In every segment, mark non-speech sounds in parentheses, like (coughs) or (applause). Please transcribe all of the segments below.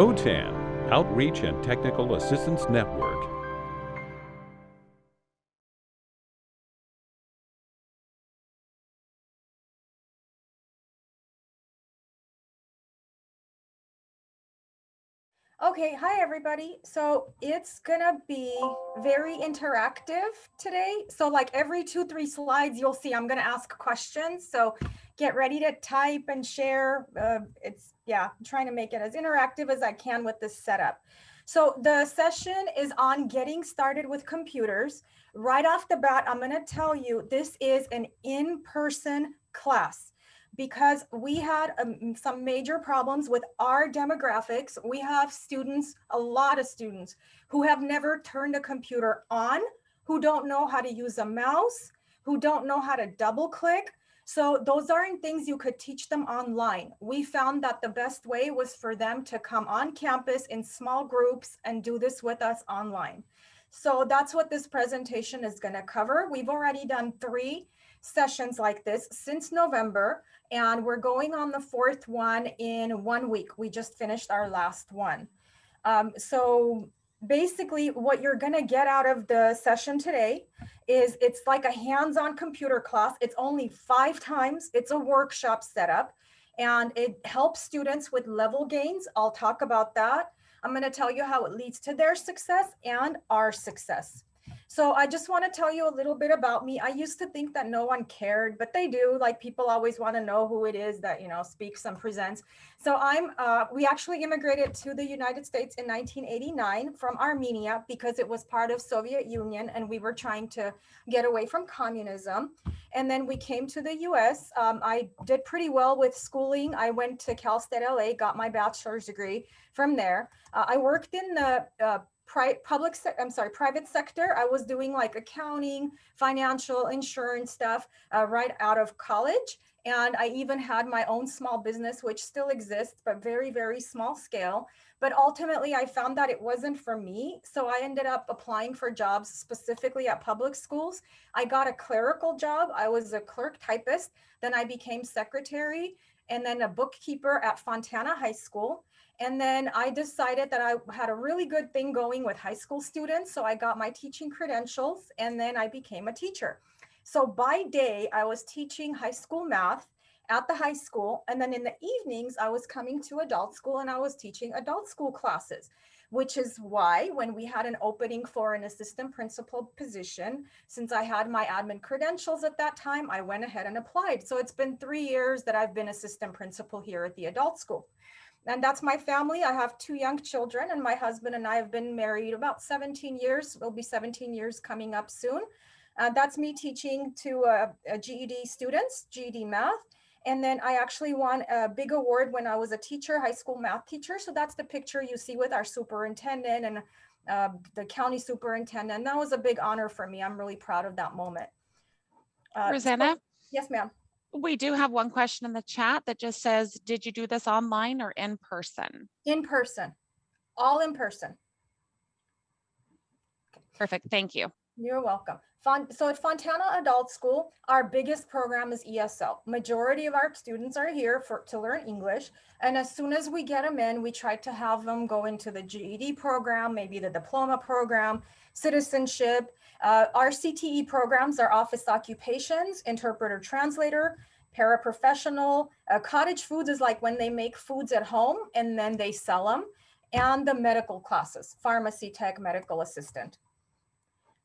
OTAN, Outreach and Technical Assistance Network. Okay, hi everybody. So it's gonna be very interactive today. So like every two, three slides, you'll see I'm gonna ask questions. So get ready to type and share. Uh, it's, yeah, I'm trying to make it as interactive as I can with this setup. So the session is on getting started with computers. Right off the bat, I'm gonna tell you this is an in-person class because we had um, some major problems with our demographics. We have students, a lot of students who have never turned a computer on, who don't know how to use a mouse, who don't know how to double click. So those aren't things you could teach them online. We found that the best way was for them to come on campus in small groups and do this with us online. So that's what this presentation is gonna cover. We've already done three sessions like this since November, and we're going on the fourth one in one week. We just finished our last one. Um, so basically what you're gonna get out of the session today is it's like a hands-on computer class. It's only five times. It's a workshop setup and it helps students with level gains. I'll talk about that. I'm gonna tell you how it leads to their success and our success. So I just want to tell you a little bit about me. I used to think that no one cared, but they do. Like people always want to know who it is that, you know, speaks and presents. So I'm, uh, we actually immigrated to the United States in 1989 from Armenia because it was part of Soviet Union and we were trying to get away from communism. And then we came to the US. Um, I did pretty well with schooling. I went to Cal State LA, got my bachelor's degree from there. Uh, I worked in the uh, public, I'm sorry, private sector. I was doing like accounting, financial, insurance stuff uh, right out of college. And I even had my own small business, which still exists, but very, very small scale. But ultimately, I found that it wasn't for me. So I ended up applying for jobs specifically at public schools. I got a clerical job. I was a clerk typist. Then I became secretary and then a bookkeeper at Fontana High School. And then I decided that I had a really good thing going with high school students. So I got my teaching credentials and then I became a teacher. So by day, I was teaching high school math at the high school. And then in the evenings, I was coming to adult school and I was teaching adult school classes, which is why when we had an opening for an assistant principal position, since I had my admin credentials at that time, I went ahead and applied. So it's been three years that I've been assistant principal here at the adult school. And that's my family. I have two young children and my husband and I have been married about 17 years. Will be 17 years coming up soon. Uh, that's me teaching to uh, GED students, GED math. And then I actually won a big award when I was a teacher, high school math teacher. So that's the picture you see with our superintendent and uh, the county superintendent. That was a big honor for me. I'm really proud of that moment. Uh, Rosanna? So, yes, ma'am. We do have one question in the chat that just says, did you do this online or in person? In person, all in person. Perfect. Thank you. You're welcome. So at Fontana Adult School, our biggest program is ESL. Majority of our students are here for to learn English. And as soon as we get them in, we try to have them go into the GED program, maybe the diploma program, citizenship. Uh, our CTE programs are office occupations, interpreter translator, paraprofessional. Uh, cottage foods is like when they make foods at home and then they sell them. And the medical classes, pharmacy tech, medical assistant.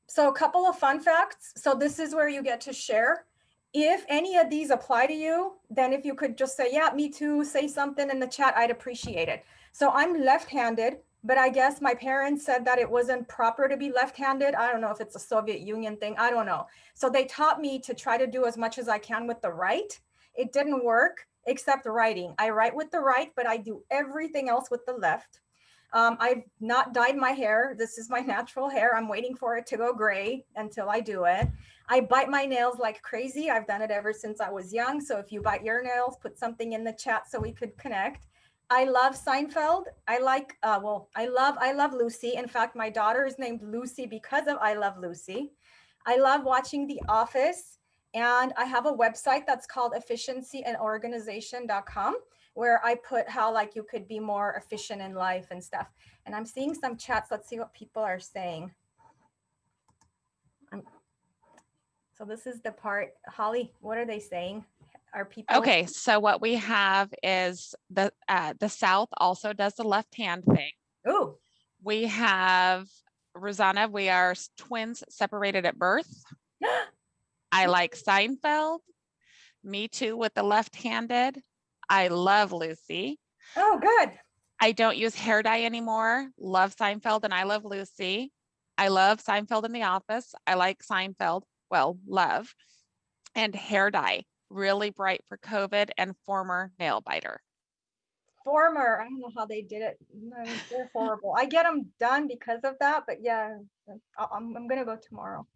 So a couple of fun facts. So this is where you get to share. If any of these apply to you, then if you could just say, yeah, me too, say something in the chat, I'd appreciate it. So I'm left-handed, but I guess my parents said that it wasn't proper to be left-handed. I don't know if it's a Soviet Union thing, I don't know. So they taught me to try to do as much as I can with the right. It didn't work except writing. I write with the right, but I do everything else with the left. Um, I've not dyed my hair. This is my (laughs) natural hair. I'm waiting for it to go gray until I do it. I bite my nails like crazy. I've done it ever since I was young. So if you bite your nails, put something in the chat so we could connect. I love Seinfeld. I like, uh, well, I love, I love Lucy. In fact, my daughter is named Lucy because of I Love Lucy. I love watching The Office And I have a website that's called efficiencyandorganization.com where I put how like you could be more efficient in life and stuff. And I'm seeing some chats. Let's see what people are saying. I'm- so this is the part, Holly, what are they saying? Are people? Okay, so what we have is the, uh, the South also does the left hand thing. Ooh, We have Rosanna, we are twins separated at birth. (gasps) I like Seinfeld. Me too with the left-handed. I love Lucy. oh, good. I don't use hair dye anymore. Love Seinfeld and I love Lucy. I love Seinfeld in the office. I like Seinfeld, well, love. And hair dye, really bright for COVID and former nail biter. Former, I don't know how they did it. They're horrible. I get them done because of that, but yeah, I'm, I'm gonna go tomorrow. (laughs)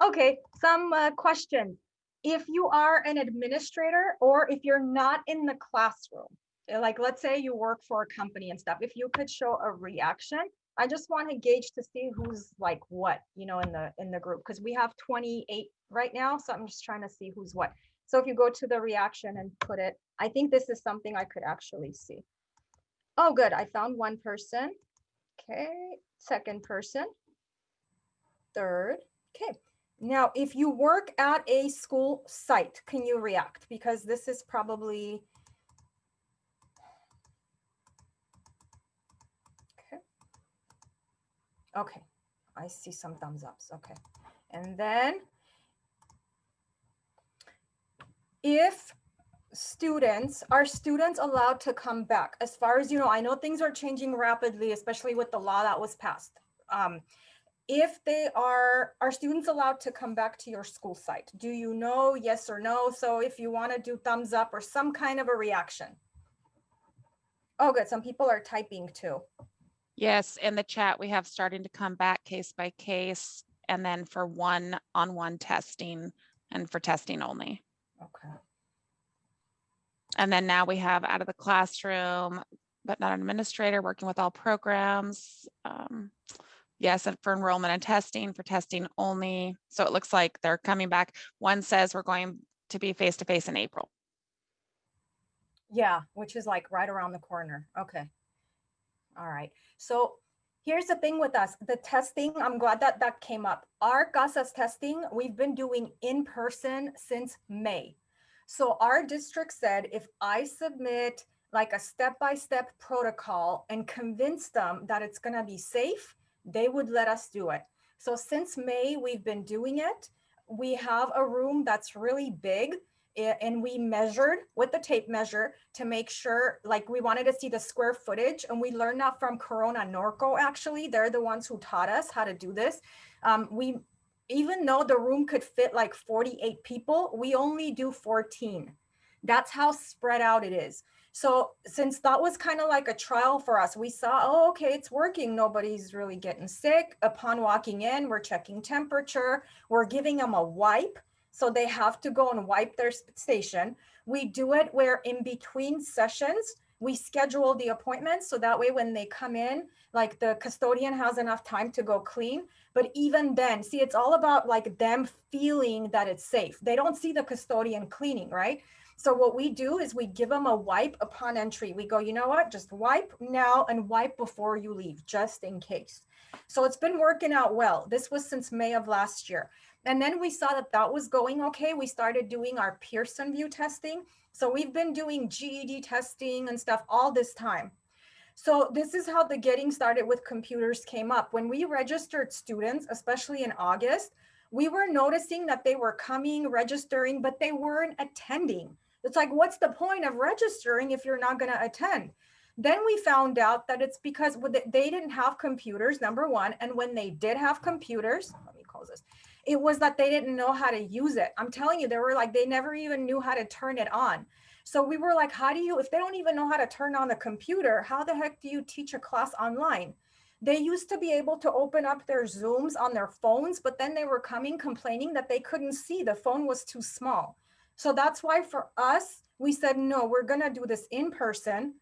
Okay, some uh, questions. If you are an administrator or if you're not in the classroom, like let's say you work for a company and stuff, if you could show a reaction, I just want to gauge to see who's like what, you know, in the in the group because we have 28 right now, so I'm just trying to see who's what. So if you go to the reaction and put it, I think this is something I could actually see. Oh, good. I found one person. Okay, second person. Third. Okay. Now, if you work at a school site, can you react? Because this is probably. Okay. Okay, I see some thumbs ups. Okay. And then if students, are students allowed to come back? As far as you know, I know things are changing rapidly, especially with the law that was passed. Um, if they are, are students allowed to come back to your school site? Do you know, yes or no? So if you want to do thumbs up or some kind of a reaction. Oh, good. Some people are typing too. Yes, in the chat, we have starting to come back case by case and then for one-on-one testing and for testing only. Okay. And then now we have out of the classroom, but not an administrator, working with all programs. Um, Yes, and for enrollment and testing, for testing only. So it looks like they're coming back. One says we're going to be face-to-face in April. Yeah, which is like right around the corner. Okay. All right. So here's the thing with us, the testing, I'm glad that that came up. Our CASAS testing, we've been doing in person since May. So our district said, if I submit like a step-by-step protocol and convince them that it's gonna be safe, they would let us do it. So since May, we've been doing it. We have a room that's really big and we measured with the tape measure to make sure, like we wanted to see the square footage and we learned that from Corona Norco, actually. They're the ones who taught us how to do this. Um, we, even though the room could fit like 48 people, we only do 14. That's how spread out it is. So since that was kind of like a trial for us, we saw, oh, okay, it's working. Nobody's really getting sick. Upon walking in, we're checking temperature. We're giving them a wipe. So they have to go and wipe their station. We do it where in between sessions, we schedule the appointments. So that way when they come in, like the custodian has enough time to go clean. But even then, see, it's all about like them feeling that it's safe. They don't see the custodian cleaning, right? So what we do is we give them a wipe upon entry. We go, you know what? Just wipe now and wipe before you leave, just in case. So it's been working out well. This was since May of last year. And then we saw that that was going okay. We started doing our Pearson VUE testing. So we've been doing GED testing and stuff all this time. So this is how the getting started with computers came up. When we registered students, especially in August, we were noticing that they were coming, registering, but they weren't attending. It's like, what's the point of registering if you're not going to attend? Then we found out that it's because they didn't have computers, number one. And when they did have computers, let me close this, it was that they didn't know how to use it. I'm telling you, they were like, they never even knew how to turn it on. So we were like, how do you, if they don't even know how to turn on the computer, how the heck do you teach a class online? They used to be able to open up their Zooms on their phones, but then they were coming complaining that they couldn't see. The phone was too small. So that's why for us, we said, no, we're going to do this in person.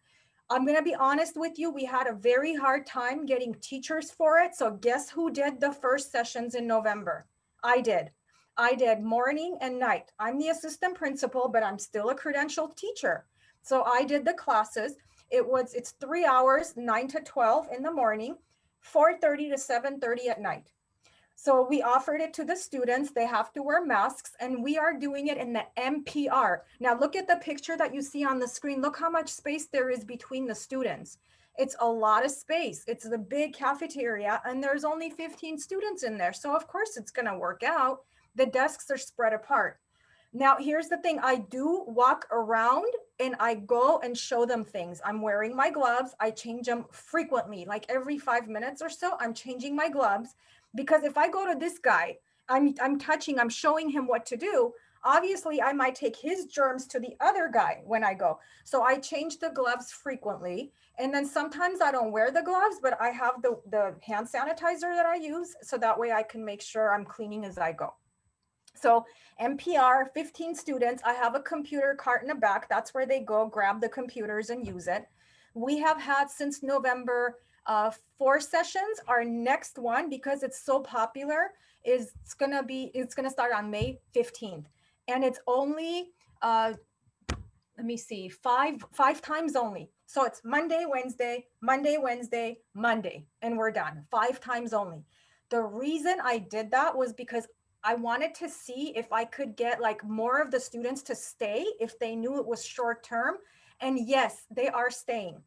I'm going to be honest with you. We had a very hard time getting teachers for it. So guess who did the first sessions in November? I did. I did morning and night. I'm the assistant principal, but I'm still a credentialed teacher. So I did the classes. It was, it's three hours, nine to 12 in the morning, 4.30 to 7.30 at night. So we offered it to the students. They have to wear masks and we are doing it in the MPR. Now look at the picture that you see on the screen. Look how much space there is between the students. It's a lot of space. It's the big cafeteria and there's only 15 students in there. So of course it's gonna work out. The desks are spread apart. Now, here's the thing. I do walk around and I go and show them things. I'm wearing my gloves. I change them frequently, like every five minutes or so, I'm changing my gloves. Because if I go to this guy, I'm, I'm touching, I'm showing him what to do. Obviously, I might take his germs to the other guy when I go. So I change the gloves frequently. And then sometimes I don't wear the gloves, but I have the, the hand sanitizer that I use. So that way I can make sure I'm cleaning as I go. So MPR, 15 students, I have a computer cart in the back. That's where they go grab the computers and use it. We have had since November uh, four sessions. Our next one, because it's so popular, is it's gonna be, it's gonna start on May 15th. And it's only, uh, let me see, five, five times only. So it's Monday, Wednesday, Monday, Wednesday, Monday, and we're done, five times only. The reason I did that was because I wanted to see if I could get like more of the students to stay if they knew it was short term. And yes, they are staying.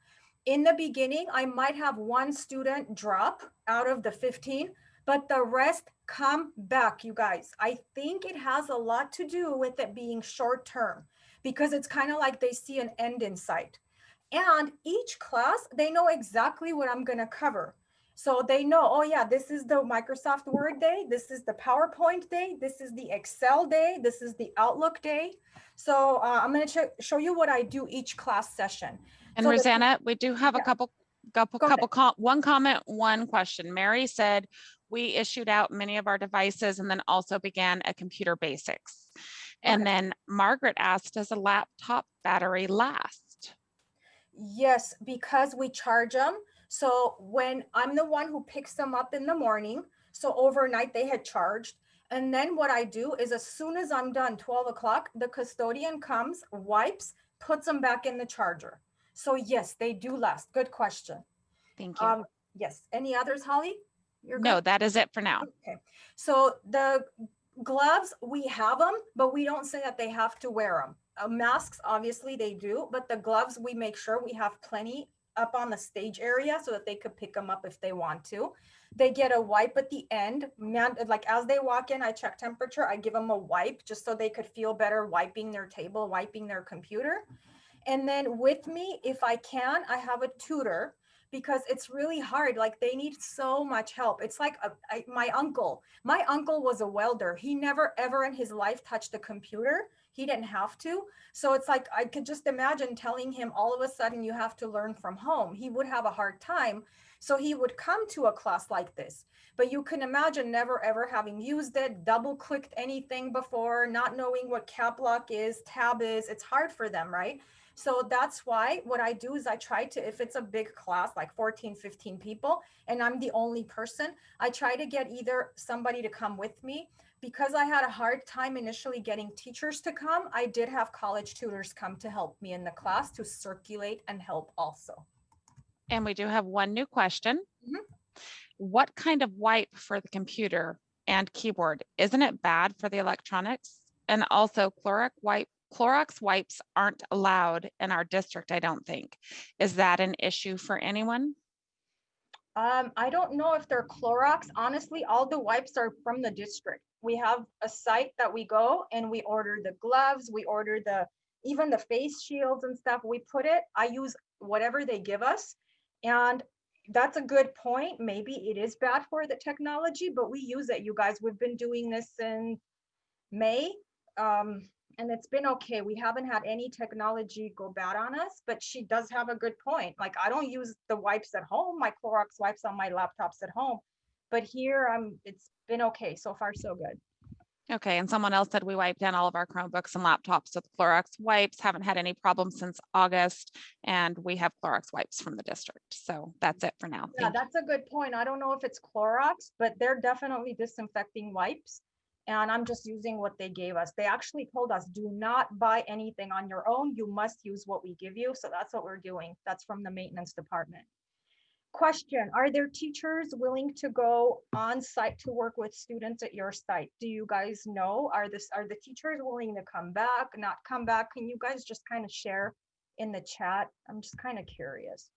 In the beginning, I might have one student drop out of the 15, but the rest come back, you guys. I think it has a lot to do with it being short term because it's kind of like they see an end in sight. And each class, they know exactly what I'm going to cover. So they know, oh yeah, this is the Microsoft Word day. This is the PowerPoint day. This is the Excel day. This is the Outlook day. So uh, I'm going to show you what I do each class session. And So Rosanna, we do have a couple, couple, couple, com- one comment, one question. Mary said, we issued out many of our devices and then also began a computer basics. And Okay. then Margaret asked, does a laptop battery last? Yes, because we charge them. So when I'm the one who picks them up in the morning, so overnight they had charged. And then what I do is as soon as I'm done, 12 o'clock, the custodian comes, wipes, puts them back in the charger. So yes, they do last. Good question. Thank you. Um, yes. Any others, Holly? You're good? No, that is it for now. Okay, so the gloves, we have them, but we don't say that they have to wear them. Uh, masks, obviously they do, but the gloves, we make sure we have plenty up on the stage area so that they could pick them up if they want to. They get a wipe at the end, man, like as they walk in, I check temperature, I give them a wipe just so they could feel better wiping their table, wiping their computer. And then with me, if I can, I have a tutor because it's really hard. Like they need so much help. It's like a, I, my uncle. My uncle was a welder. He never ever in his life touched a computer. He didn't have to. So it's like I could just imagine telling him all of a sudden you have to learn from home. He would have a hard time. So he would come to a class like this. But you can imagine never ever having used it, double clicked anything before, not knowing what cap lock is, tab is. It's hard for them, right? So that's why what I do is I try to, if it's a big class, like 14, 15 people, and I'm the only person, I try to get either somebody to come with me. Because I had a hard time initially getting teachers to come, I did have college tutors come to help me in the class to circulate and help also. And we do have one new question. Mhm. What kind of wipe for the computer and keyboard? Isn't it bad for the electronics? And also chloric wipe, Clorox wipes aren't allowed in our district, I don't think. Is that an issue for anyone? Um, I don't know if they're Clorox. Honestly, all the wipes are from the district. We have a site that we go and we order the gloves, we order the, even the face shields and stuff, we put it, I use whatever they give us. And that's a good point. Maybe it is bad for the technology, but we use it, you guys. We've been doing this since May. Um, and it's been okay. We haven't had any technology go bad on us, but she does have a good point. Like I don't use the wipes at home, my Clorox wipes on my laptops at home. But here, um, it's been okay. So far, so good. Okay, and someone else said we wiped down all of our Chromebooks and laptops with Clorox wipes, haven't had any problems since August, and we have Clorox wipes from the district. So that's it for now. Yeah, Thank you. that's a good point. I don't know if it's Clorox, but they're definitely disinfecting wipes. And I'm just using what they gave us. They actually told us, do not buy anything on your own. You must use what we give you. So that's what we're doing. That's from the maintenance department. Question, are there teachers willing to go on site to work with students at your site? Do you guys know? Are this, are the teachers willing to come back, not come back? Can you guys just kind of share in the chat? I'm just kind of curious.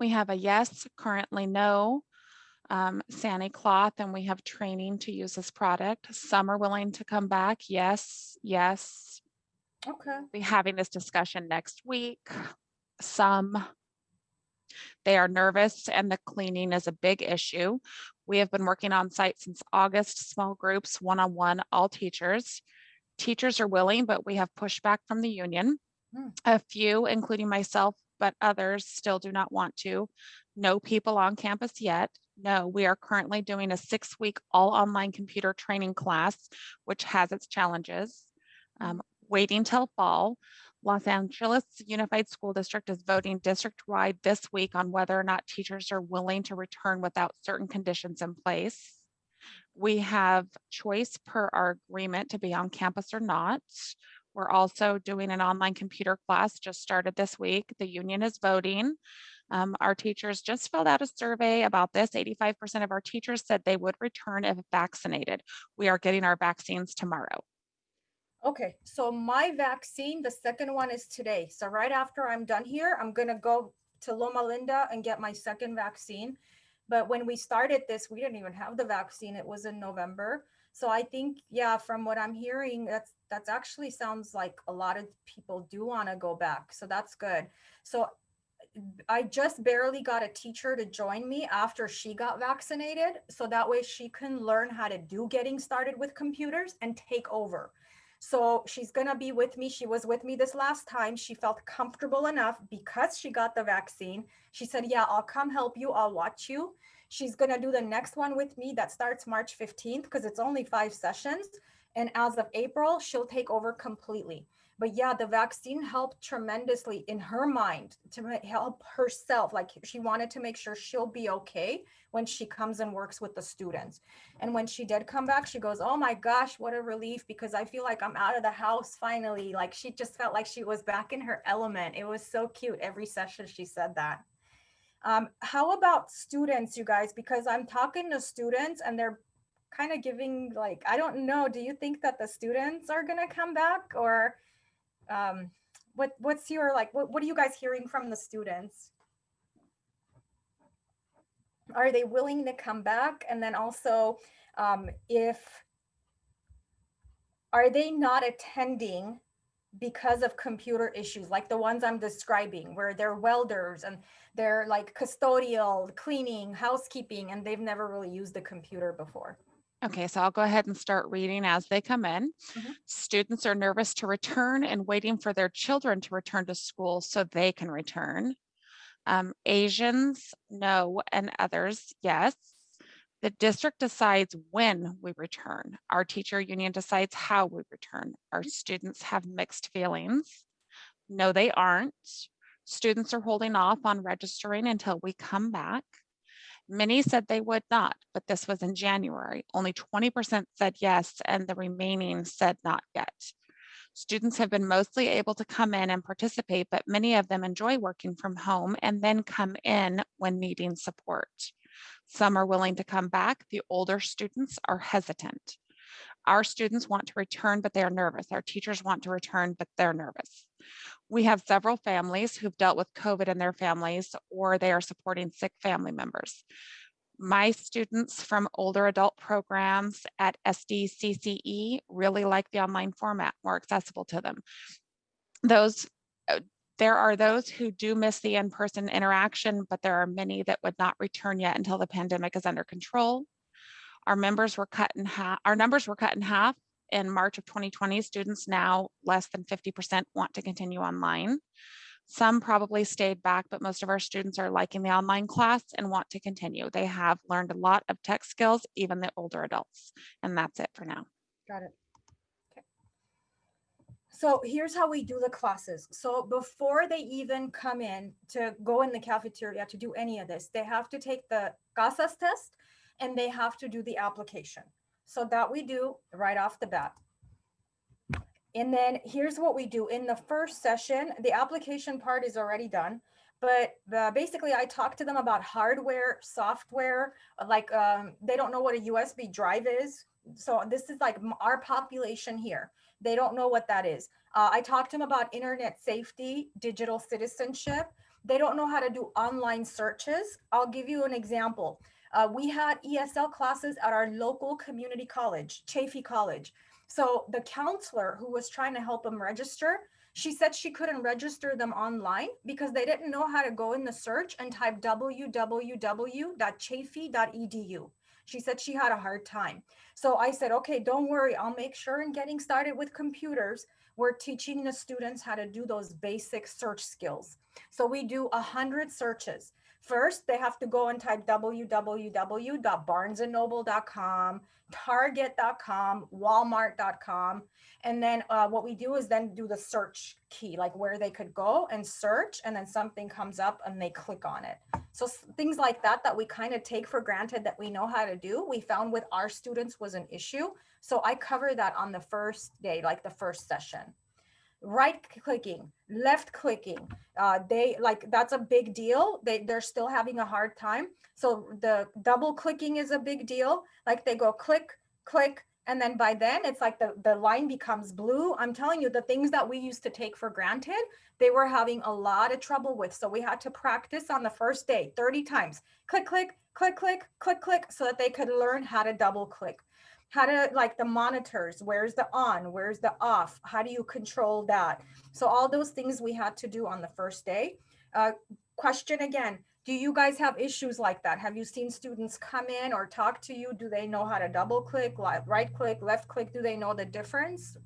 We have a yes, currently no. Um, Sani Cloth, and we have training to use this product. Some are willing to come back. Yes, yes. Okay. Be having this discussion next week. Some. They are nervous and the cleaning is a big issue. We have been working on site since August, small groups, one-on-one, all teachers. Teachers are willing, but we have pushback from the union. Hmm. A few, including myself, but others still do not want to. No people on campus yet. No, we are currently doing a six-week all online computer training class, which has its challenges. Um, waiting till fall. Los Angeles Unified School District is voting district-wide this week on whether or not teachers are willing to return without certain conditions in place. We have choice per our agreement to be on campus or not. We're also doing an online computer class just started this week. The union is voting. Um, our teachers just filled out a survey about this. 85% of our teachers said they would return if vaccinated. We are getting our vaccines tomorrow. Okay, so my vaccine, the second one is today. So right after I'm done here, I'm gonna go to Loma Linda and get my second vaccine. But when we started this, we didn't even have the vaccine. It was in November. So I think, yeah, from what I'm hearing, that's that's actually sounds like a lot of people do want to go back. So that's good. So I just barely got a teacher to join me after she got vaccinated. So that way she can learn how to do getting started with computers and take over. So she's going to be with me. She was with me this last time. She felt comfortable enough because she got the vaccine. She said, yeah, I'll come help you. I'll watch you. She's going to do the next one with me that starts March 15th because it's only five sessions. And as of April, she'll take over completely. But yeah, the vaccine helped tremendously in her mind to help herself. Like she wanted to make sure she'll be okay when she comes and works with the students. And when she did come back, she goes, Oh my gosh, what a relief because I feel like I'm out of the house finally. Like she just felt like she was back in her element. It was so cute. Every session she said that. Um, how about students, you guys? Because I'm talking to students and they're kind of giving like, I don't know, do you think that the students are gonna come back or um, what what's your like, what, what are you guys hearing from the students? Are they willing to come back? And then also, um, if, are they not attending because of computer issues like the ones I'm describing, where they're welders and they're like custodial, cleaning, housekeeping, and they've never really used a computer before. Okay, so I'll go ahead and start reading as they come in. Mhm. Students are nervous to return and waiting for their children to return to school so they can return. Um, Asians, no, and others, yes. The district decides when we return. Our teacher union decides how we return. Our students have mixed feelings. No, they aren't. Students are holding off on registering until we come back. Many said they would not, but this was in January. Only 20% said yes, and the remaining said not yet. Students have been mostly able to come in and participate, but many of them enjoy working from home and then come in when needing support. Some are willing to come back. The older students are hesitant. Our students want to return, but they are nervous. Our teachers want to return, but they're nervous. We have several families who've dealt with COVID in their families, or they are supporting sick family members. My students from older adult programs at SDCCE really like the online format, more accessible to them. Those, uh, there are those who do miss the in-person interaction, but there are many that would not return yet until the pandemic is under control. Our members were cut in half, our numbers were cut in half in March of 2020. Students now less than 50% want to continue online. Some probably stayed back, but most of our students are liking the online class and want to continue. They have learned a lot of tech skills, even the older adults. And that's it for now. Got it. Okay. So here's how we do the classes. So before they even come in to go in the cafeteria to do any of this, they have to take the CASAS test. And they have to do the application. So that we do right off the bat. And then here's what we do in the first session, the application part is already done. But the, basically I talk to them about hardware, software, uh, like um, they don't know what a USB drive is. So this is like our population here. They don't know what that is. Uh, I talked to them about internet safety, digital citizenship. They don't know how to do online searches. I'll give you an example. Uh, we had ESL classes at our local community college, Chaffey College. So the counselor who was trying to help them register, she said she couldn't register them online because they didn't know how to go in the search and type www.chaffey.edu. She said she had a hard time. So I said, okay, don't worry. I'll make sure in getting started with computers, we're teaching the students how to do those basic search skills. So we do a hundred searches. First, they have to go and type www.barnesandnoble.com, target.com, walmart.com. And then uh, what we do is then do the search key, like where they could go and search, and then something comes up and they click on it. So things like that, that we kind of take for granted that we know how to do, we found with our students was an issue. So I cover that on the first day, like the first session. Right clicking, left clicking, uh, they like that's a big deal. They they're still having a hard time. So the double clicking is a big deal. Like they go click, click, and then by then it's like the the line becomes blue. I'm telling you, the things that we used to take for granted, they were having a lot of trouble with. So we had to practice on the first day 30 times. Click, click, click, click, click, click, so that they could learn how to double click how to like the monitors where's the on where's the off how do you control that? So all those things we had to do on the first day. Uh, question again do you guys have issues like that? Have you seen students come in or talk to you? Do they know how to double click right click left click? Do they know the difference?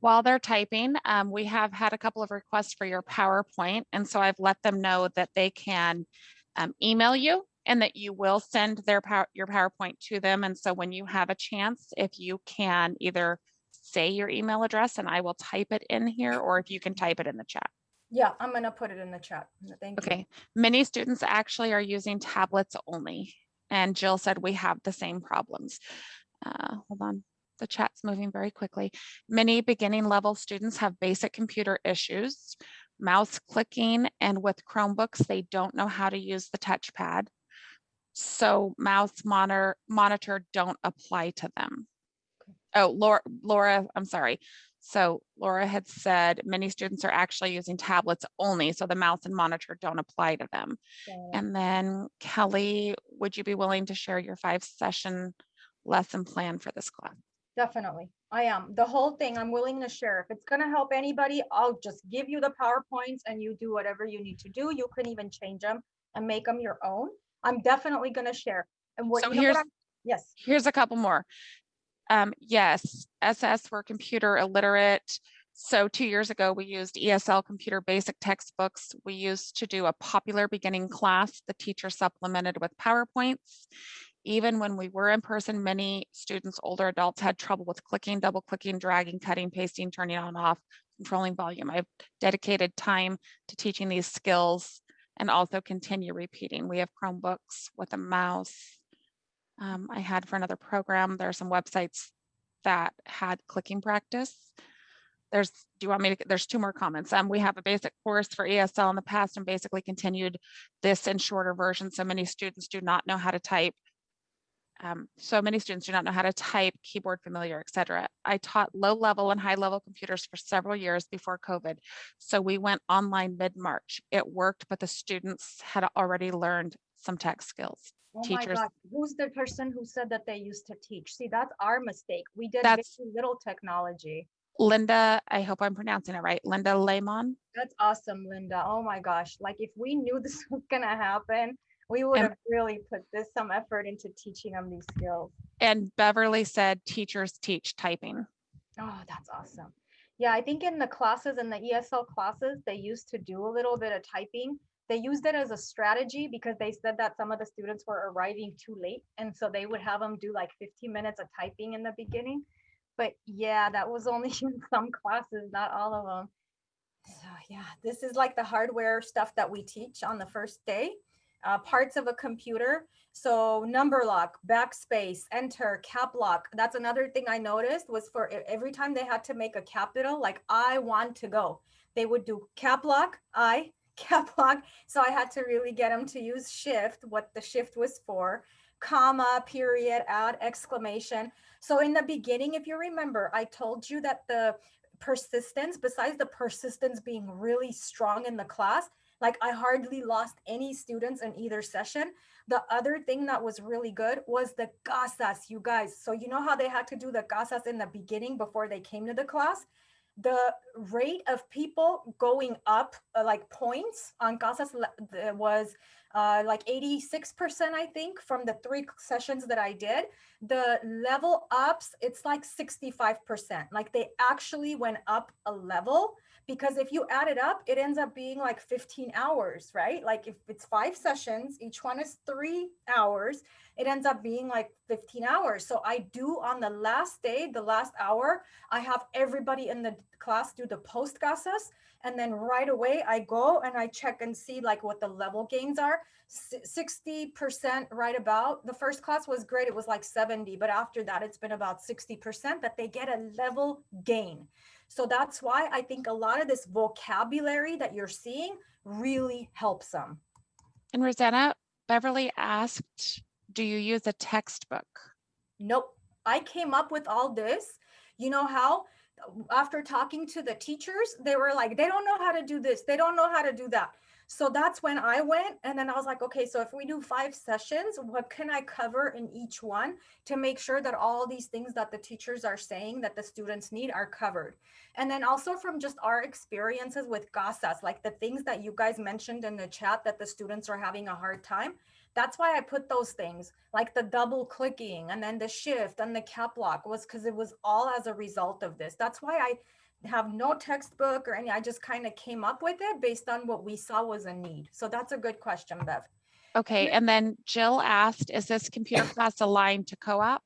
While they're typing, um, we have had a couple of requests for your PowerPoint. And so I've let them know that they can um, email you and that you will send their power, your PowerPoint to them. And so when you have a chance, if you can either say your email address and I will type it in here, or if you can type it in the chat. yeah i'm gonna put it in the chat thank you Okay, many students actually are using tablets only. And Jill said we have the same problems. Uh, hold on, the chat's moving very quickly. Many beginning level students have basic computer issues, mouse clicking, and with Chromebooks, they don't know how to use the touchpad. So mouse monitor, monitor don't apply to them. Oh, Laura, Laura, I'm sorry. So Laura had said many students are actually using tablets only, so the mouse and monitor don't apply to them. And then Kelly, would you be willing to share your five session lesson plan for this class? Definitely. I am. The whole thing I'm willing to share. If it's gonna help anybody, I'll just give you the PowerPoints and you do whatever you need to do. You can even change them and make them your own. I'm definitely gonna share. And what, So you know what here's- I'm- yes, Here's a couple more. Um, yes, SS were computer illiterate. So two years ago, we used ESL computer basic textbooks. We used to do a popular beginning class. The teacher supplemented with PowerPoints. Even when we were in person, many students, older adults had trouble with clicking, double clicking, dragging, cutting, pasting, turning on and off, controlling volume. I've dedicated time to teaching these skills and also continue repeating. We have Chromebooks with a mouse, um, I had for another program. There are some websites that had clicking practice. There's, do you want me to, there's two more comments. Um, we have a basic course for ESL in the past and basically continued this in shorter version. So many students do not know how to type. Um, so many students do not know how to type, keyboard familiar, et cetera. I taught low level and high level computers for several years before COVID. So we went online mid-March. It worked, but the students had already learned some tech skills. oh my teachers- God, who's the person who said that they used to teach? See, that's our mistake. We did That's- very little technology. Linda, I hope I'm pronouncing it right, Linda Lehman. That's awesome, Linda. Oh my gosh, like if we knew (laughs) this was gonna happen, we would And- have really put this some effort into teaching them these skills. And Beverly said teachers teach typing. Oh, that's awesome. Yeah, I think in the classes in the ESL classes, they used to do a little bit of typing. They used it as a strategy because they said that some of the students were arriving too late. And so they would have them do like 15 minutes of typing in the beginning. But yeah, that was only (laughs) in some classes, not all of them. So yeah, this is like the hardware stuff that we teach on the first day. Uh, parts of a computer. So number lock, backspace, enter, cap lock. That's another thing I noticed was for every time they had to make a capital, like I want to go, they would do cap lock, I, (laughs) cap lock. So I had to really get them to use shift, what the shift was for, comma, period, add, exclamation. So in the beginning, if you remember, I told you that the persistence, besides the persistence being really strong in the class, like I hardly lost any students in either session. The other thing that was really good was the casas, you guys. So you know how they had to do the casas in the beginning before they came to the class? The rate of people going up uh, like points on casas was uh, like 86%, I think, from the three sessions that I did. The level ups, it's like 65%. Like they actually went up a level because if you add it up, it ends up being like 15 hours, right? Like if it's five sessions, each one is three hours, it ends up being like 15 hours. So I do on the last day, the last hour, I have everybody in the class do the post CASAS. And then right away I go and I check and see like what the level gains are. 60% right about. The first class was great. It was like 70, but after that, it's been about 60% that they get a level gain. So that's why I think a lot of this vocabulary that you're seeing really helps them. And Rosanna, Beverly asked, do you use a textbook? Nope. I came up with all this. You know how? After talking to the teachers, they were like, they don't know how to do this. They don't know how to do that. So that's when I went. And then I was like, okay, so if we do five sessions, what can I cover in each one to make sure that all these things that the teachers are saying that the students need are covered? And then also from just our experiences with CASAS, like the things that you guys mentioned in the chat that the students are having a hard time. That's why I put those things like the double clicking and then the shift and the cap lock was because it was all as a result of this. That's why I have no textbook or any, I just kind of came up with it based on what we saw was a need. So that's a good question, Bev. Okay, and then Jill asked, is this computer (coughs) class aligned to COAAP?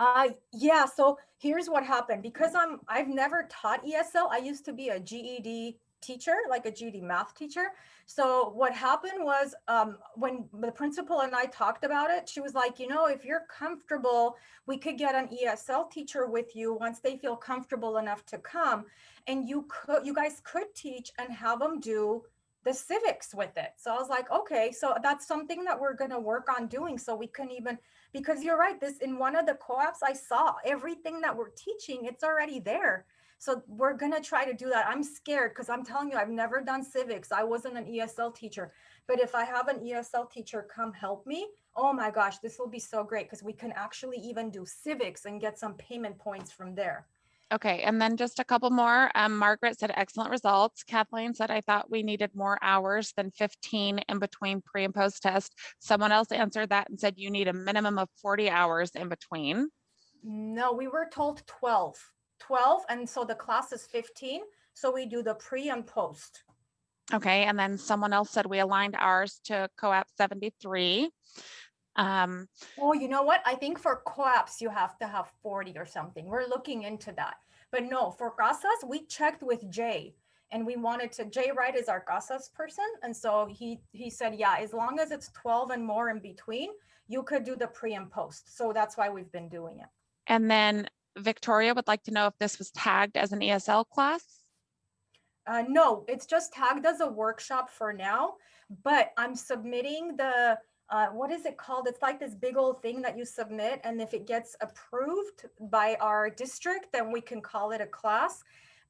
Uh, yeah, so here's what happened. Because I'm, I've never taught ESL. I used to be a GED teacher, like a GED math teacher. So what happened was um, when the principal and I talked about it, she was like, you know, if you're comfortable, we could get an ESL teacher with you once they feel comfortable enough to come. And you could, you guys could teach and have them do the civics with it. So I was like, okay, so that's something that we're going to work on doing. So we can even, because you're right, this in one of the COAAPs I saw everything that we're teaching, it's already there. So we're going to try to do that. I'm scared because I'm telling you, I've never done civics. I wasn't an ESL teacher. But if I have an ESL teacher come help me, oh my gosh, this will be so great because we can actually even do civics and get some payment points from there. Okay, and then just a couple more. Um, Margaret said excellent results. Kathleen said, I thought we needed more hours than 15 in between pre and post test. Someone else answered that and said you need a minimum of 40 hours in between. No, we were told 12. 12 and so the class is 15 so we do the pre and post. Okay, and then someone else said we aligned ours to COAAP 73. Um, oh you know what? I think for COAAPs you have to have 40 or something. We're looking into that. But no for casas we checked with jay and we wanted to jay wright is our casas person and so he he said yeah as long as it's 12 and more in between you could do the pre and post. So that's why we've been doing it. And then Victoria would like to know if this was tagged as an ESL class. Uh, no, it's just tagged as a workshop for now, but I'm submitting the, uh, what is it called? It's like this big old thing that you submit. And if it gets approved by our district, then we can call it a class.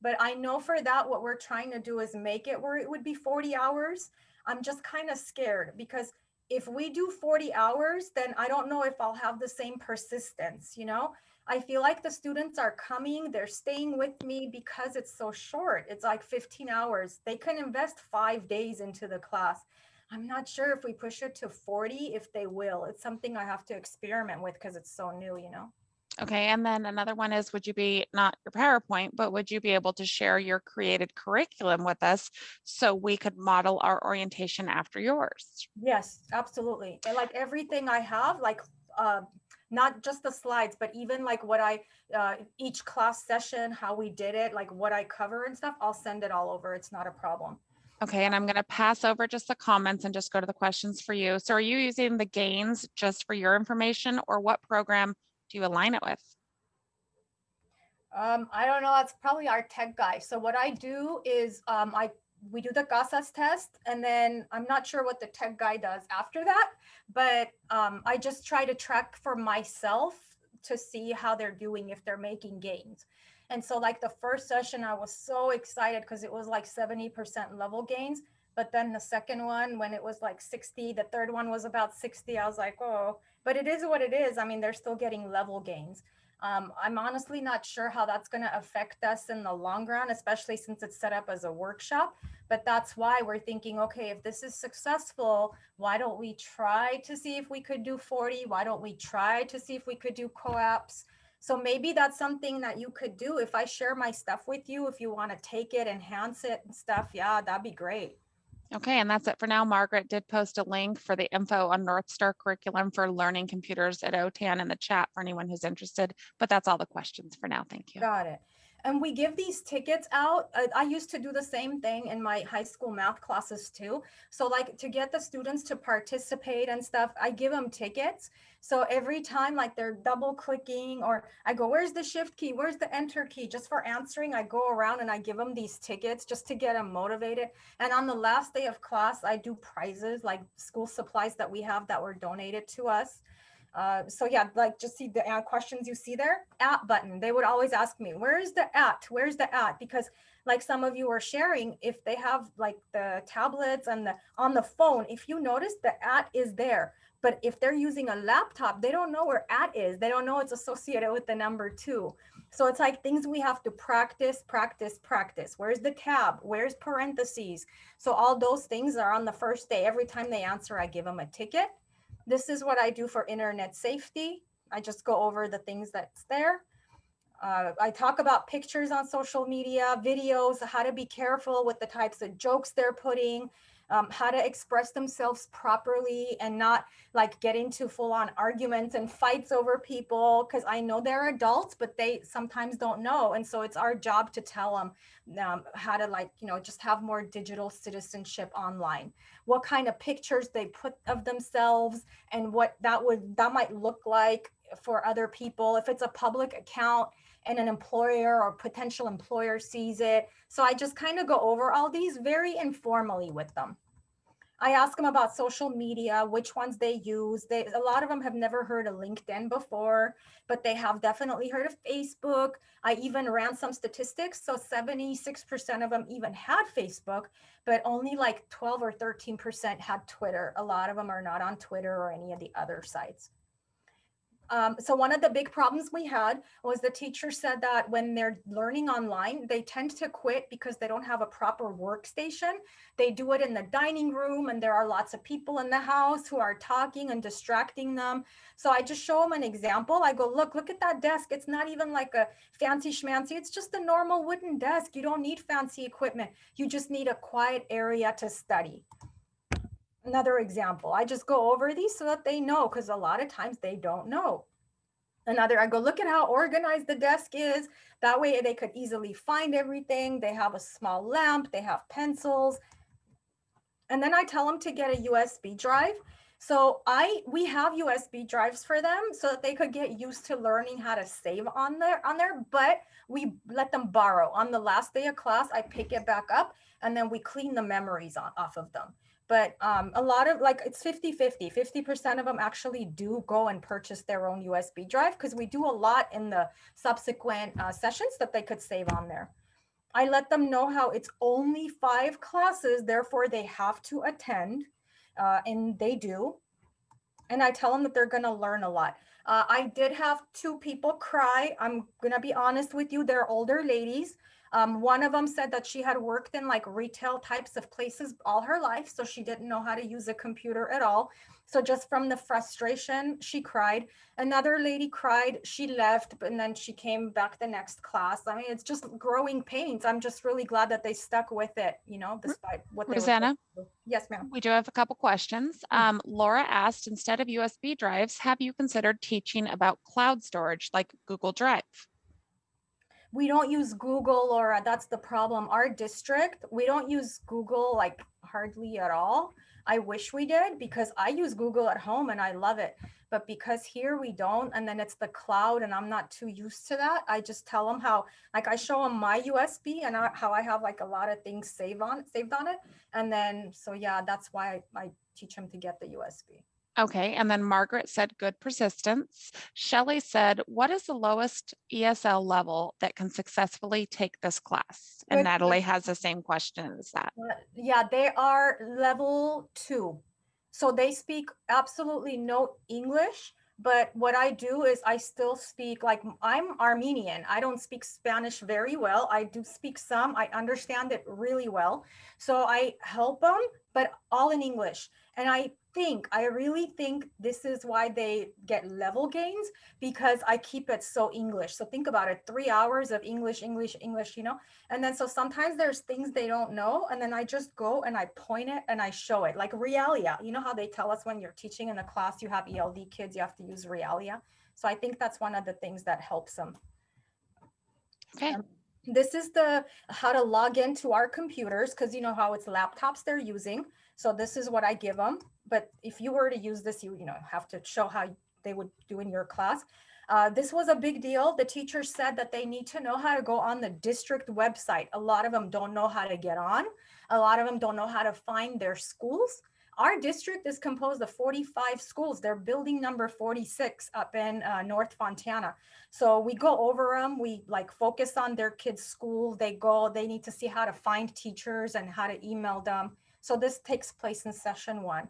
But I know for that, what we're trying to do is make it where it would be 40 hours. I'm just kind of scared because if we do 40 hours, then I don't know if I'll have the same persistence, you know? I feel like the students are coming, they're staying with me because it's so short. It's like 15 hours. They can invest five days into the class. I'm not sure if we push it to 40, if they will. It's something I have to experiment with because it's so new, you know? Okay, and then another one is, would you be, not your PowerPoint, but would you be able to share your created curriculum with us so we could model our orientation after yours? Yes, absolutely. And like everything I have, like uh, not just the slides, but even like what I, uh, each class session, how we did it, like what I cover and stuff, I'll send it all over. It's not a problem. Okay, and I'm gonna pass over just the comments and just go to the questions for you. So are you using the gains just for your information or what program do you align it with? Um, I don't know, that's probably our tech guy. So what I do is, um, I, we do the CASAS test and then I'm not sure what the tech guy does after that. But, um, I just try to track for myself to see how they're doing, if they're making gains. And so like the first session, I was so excited because it was like 70% level gains. But then the second one, when it was like 60, the third one was about 60. I was like, oh, but it is what it is. I mean, they're still getting level gains. Um, I'm honestly not sure how that's going to affect us in the long run, especially since it's set up as a workshop. But that's why we're thinking, okay, if this is successful, why don't we try to see if we could do 40? Why don't we try to see if we could do COAAPs? So maybe that's something that you could do. If I share my stuff with you, if you want to take it, enhance it and stuff, yeah, that'd be great. Okay, and that's it for now. Margaret did post a link for the info on North Star curriculum for learning computers at OTAN in the chat for anyone who's interested, but that's all the questions for now. Thank you. Got it. And we give these tickets out. I, I used to do the same thing in my high school math classes too. So like to get the students to participate and stuff, I give them tickets. So every time like they're double clicking or I go, where's the shift key? Where's the enter key? Just for answering, I go around and I give them these tickets just to get them motivated. And on the last day of class, I do prizes like school supplies that we have that were donated to us. Uh, so yeah, like just see the uh, questions you see there, at button. They would always ask me, where is the at? Where's the at? Because like some of you are sharing, if they have like the tablets and the on the phone, if you notice the at is there. But if they're using a laptop, they don't know where at is. They don't know it's associated with the number two. So it's like things we have to practice, practice, practice. Where's the tab? Where's parentheses? So all those things are on the first day. Every time they answer, I give them a ticket this is what I do for internet safety. I just go over the things that's there. Uh, I talk about pictures on social media, videos, how to be careful with the types of jokes they're putting, um, how to express themselves properly and not like get into full on arguments and fights over people. Cause I know they're adults, but they sometimes don't know. And so it's our job to tell them um, how to like, you know, just have more digital citizenship online, what kind of pictures they put of themselves and what that would, that might look like for other people. If it's a public account, and an employer or potential employer sees it. So I just kind of go over all these very informally with them. I ask them about social media, which ones they use. They, a lot of them have never heard of LinkedIn before, but they have definitely heard of Facebook. I even ran some statistics. So 76% of them even had Facebook, but only like 12 or 13% had Twitter. A lot of them are not on Twitter or any of the other sites. Um, so one of the big problems we had was the teacher said that when they're learning online, they tend to quit because they don't have a proper workstation. They do it in the dining room and there are lots of people in the house who are talking and distracting them. So I just show them an example. I go, look, look at that desk. It's not even like a fancy schmancy. It's just a normal wooden desk. You don't need fancy equipment. You just need a quiet area to study another example. I just go over these so that they know because a lot of times they don't know. Another, I go look at how organized the desk is. That way they could easily find everything. They have a small lamp, they have pencils. And then I tell them to get a USB drive. So I we have USB drives for them so that they could get used to learning how to save on there on there, but we let them borrow. On the last day of class, I pick it back up and then we clean the memories on, off of them but um, a lot of like it's 50 50 50% of them actually do go and purchase their own usb drive because we do a lot in the subsequent uh, sessions that they could save on there. I let them know how it's only five classes therefore they have to attend uh, and they do. And i tell them that they're going to learn a lot. Uh, i did have two people cry i'm going to be honest with you they're older ladies um, one of them said that she had worked in like retail types of places all her life, so she didn't know how to use a computer at all. So just from the frustration, she cried. Another lady cried, she left, and then she came back the next class. I mean, it's just growing pains. I'm just really glad that they stuck with it, you know, despite what they Rosanna? Yes, ma'am. We do have a couple questions. Mm. Um, Laura asked, instead of USB drives, have you considered teaching about cloud storage like Google Drive? We don't use Google or uh, that's the problem. Our district, we don't use Google like hardly at all. I wish we did because I use Google at home and I love it. But because here we don't, and then it's the cloud and I'm not too used to that, I just tell them how, like I show them my USB and I, how I have like a lot of things saved on saved on it. And then, so yeah, that's why I, I teach them to get the USB. Okay, and then Margaret said good persistence. Shelley said, what is the lowest ESL level that can successfully take this class? And Good Natalie has the same question as that. Uh, Yeah, they are level two. So they speak absolutely no English, but what I do is I still speak like I'm Armenian. I don't speak Spanish very well. I do speak some. I understand it really well. So I help them, but all in English. And I think, I really think this is why they get level gains because I keep it so English. So think about it, three hours of English, English, English, you know? And then so sometimes there's things they don't know, and then I just go and I point it and I show it, like Realia. You know how they tell us when you're teaching in a class, you have ELD kids, you have to use Realia. So I think that's one of the things that helps them. Okay, Um, This is the how to log into our computers because you know how it's laptops they're using. So this is what I give them. But if you were to use this, you you know have to show how they would do in your class. Uh, this was a big deal. The teacher said that they need to know how to go on the district website. A lot of them don't know how to get on. A lot of them don't know how to find their schools. Our district is composed of 45 schools. They're building number 46 up in uh, North Fontana. So we go over them. We like focus on their kids' school. They go, they need to see how to find teachers and how to email them. So this takes place in session one.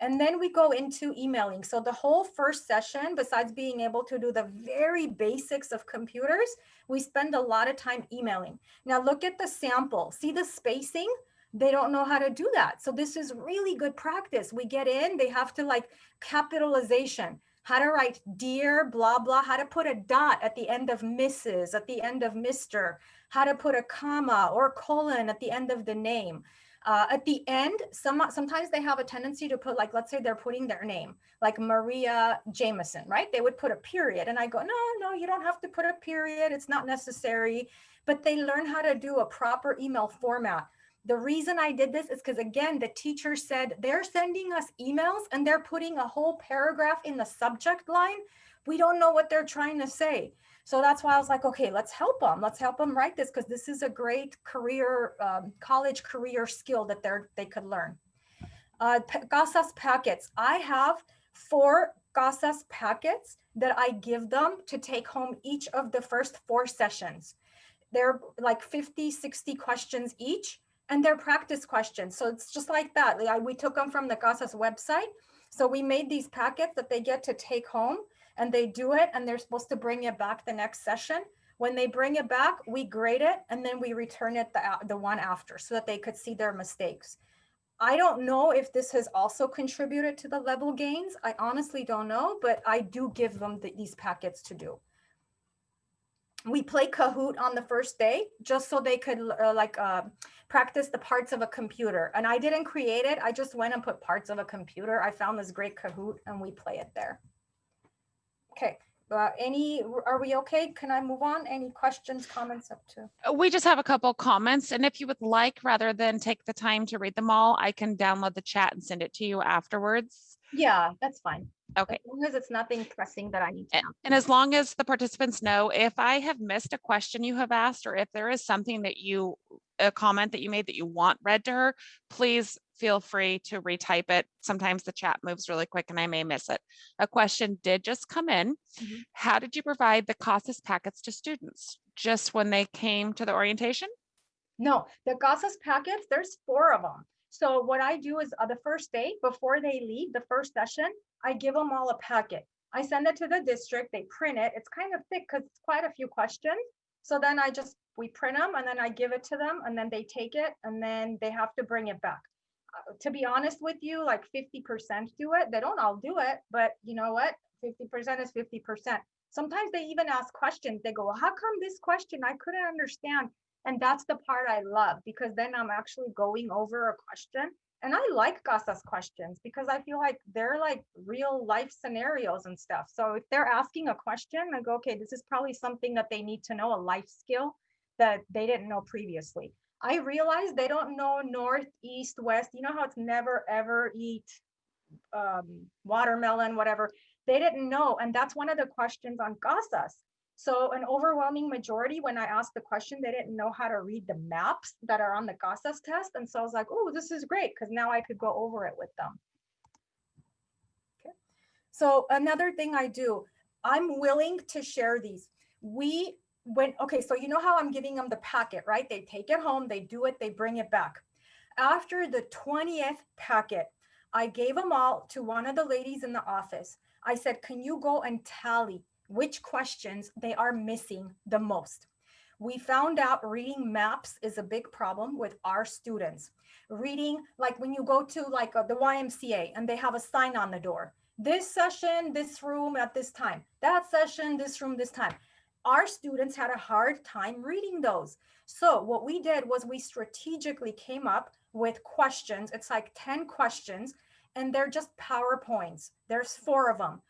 And then we go into emailing. So the whole first session, besides being able to do the very basics of computers, we spend a lot of time emailing. Now look at the sample. See the spacing? They don't know how to do that. So this is really good practice. We get in, they have to like capitalization, how to write dear, blah, blah, how to put a dot at the end of Mrs., at the end of Mr., how to put a comma or colon at the end of the name. Uh, at the end, some sometimes they have a tendency to put like, let's say they're putting their name, like Maria Jameson, right? They would put a period, and I go, no, no, you don't have to put a period. It's not necessary. But they learn how to do a proper email format. The reason I did this is because again, the teacher said they're sending us emails and they're putting a whole paragraph in the subject line. We don't know what they're trying to say. So that's why I was like, okay, let's help them. Let's help them write this because this is a great career, um, college career skill that they're they could learn. Uh, CASAS packets. I have four CASAS packets that I give them to take home each of the first four sessions. They're like 50, 60 questions each, and they're practice questions. So it's just like that. We took them from the CASAS website. So we made these packets that they get to take home and they do it and they're supposed to bring it back the next session. When they bring it back, we grade it and then we return it the, the one after so that they could see their mistakes. I don't know if this has also contributed to the level gains. I honestly don't know, but I do give them the- these packets to do. We play Kahoot on the first day just so they could uh, like uh, practice the parts of a computer. And I didn't create it. I just went and put parts of a computer. I found this great Kahoot and we play it there. Okay, uh, any, are we okay? Can I move on? Any questions, comments up to? We just have a couple comments, and if you would like, rather than take the time to read them all, I can download the chat and send it to you afterwards. Yeah, that's fine. Okay. As long as it's nothing pressing that I need to A- know. And as long as the participants know, if I have missed a question you have asked, or if there is something that you, a comment that you made that you want read to her, please feel free to retype it. Sometimes the chat moves really quick and I may miss it. A question did just come in. Mhm. How did you provide the CASAS packets to students? Just when they came to the orientation? No, the CASAS packets, there's four of them. So what I do is uh, the first day, before they leave the first session, I give them all a packet. I send it to the district, they print it. It's kind of thick because it's quite a few questions. So then I just, we print them and then I give it to them and then they take it and then they have to bring it back. To be honest with you, like fifty percent do it. They don't all do it, but you know what? Fifty percent is fifty percent. Sometimes they even ask questions. They go, "Well, how come this question I couldn't understand? And that's the part I love because then I'm actually going over a question And I like CASAS questions because I feel like they're like real life scenarios and stuff. So if they're asking a question, I go, okay, this is probably something that they need to know, a life skill that they didn't know previously. I realized they don't know north, east, west. You know how it's never ever eat um, watermelon, whatever. They didn't know. And that's one of the questions on CASAS. So an overwhelming majority, when I asked the question, they didn't know how to read the maps that are on the CASAS test. And so I was like, oh, this is great because now I could go over it with them. Okay. So another thing I do, I'm willing to share these. We when, okay, so you know how I'm giving them the packet, right? They take it home, they do it, they bring it back. After the 20th packet, I gave them all to one of the ladies in the office. I said, can you go and tally which questions they are missing the most? We found out reading maps is a big problem with our students. Reading, like when you go to like uh, the YMCA and they have a sign on the door, this session, this room at this time, that session, this room, this time our students had a hard time reading those. So what we did was we strategically came up with questions. It's like 10 questions and they're just PowerPoints. There's four of them.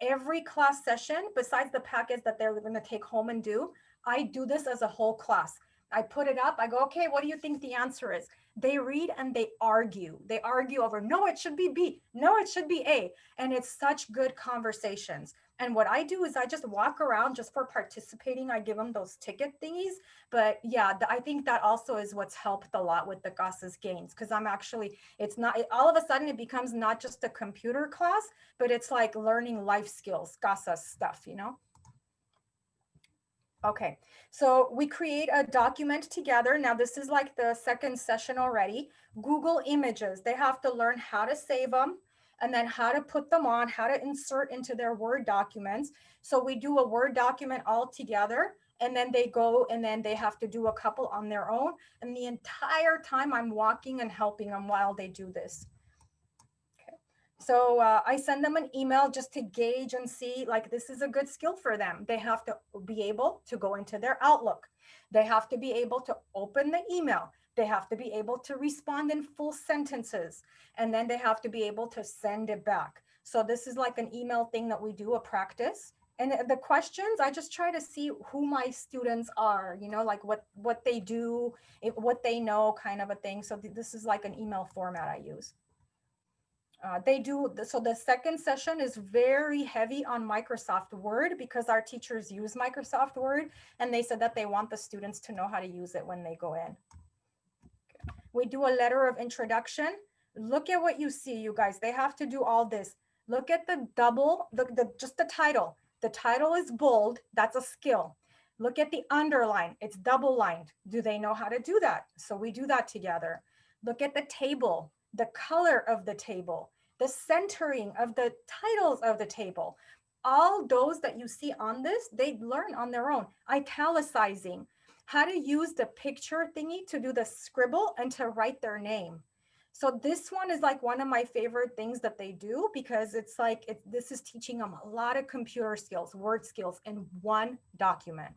Every class session, besides the packets that they're gonna take home and do, I do this as a whole class. I put it up, I go, okay, what do you think the answer is? They read and they argue. They argue over, no, it should be B, no, it should be A. And it's such good conversations. And what I do is I just walk around just for participating. I give them those ticket thingies. But yeah, I think that also is what's helped a lot with the CASAS gains because I'm actually, it's not, it, all of a sudden it becomes not just a computer class, but it's like learning life skills, CASAS stuff, you know? Okay, so we create a document together. Now this is like the second session already. Google Images, they have to learn how to save them and then how to put them on, how to insert into their Word documents. So we do a Word document all together and then they go and then they have to do a couple on their own. And the entire time I'm walking and helping them while they do this. So uh, I send them an email just to gauge and see like this is a good skill for them. They have to be able to go into their Outlook. They have to be able to open the email. They have to be able to respond in full sentences and then they have to be able to send it back. So this is like an email thing that we do a practice. And the questions, I just try to see who my students are, you know, like what what they do, if, what they know kind of a thing. So th this is like an email format I use. Uh, they do, so the second session is very heavy on Microsoft Word because our teachers use Microsoft Word and they said that they want the students to know how to use it when they go in. We do a letter of introduction look at what you see, you guys. They have to do all this. Look at the double, the, the just the title. The title is bold. That's a skill. Look at the underline. It's double lined. Do they know how to do that? So we do that together. Look at the table, the color of the table, the centering of the titles of the table. All those that you see on this, they learn on their own. Italicizing, how to use the picture thingy to do the scribble and to write their name. So this one is like one of my favorite things that they do because it's like it, this is teaching them a lot of computer skills, word skills in one document.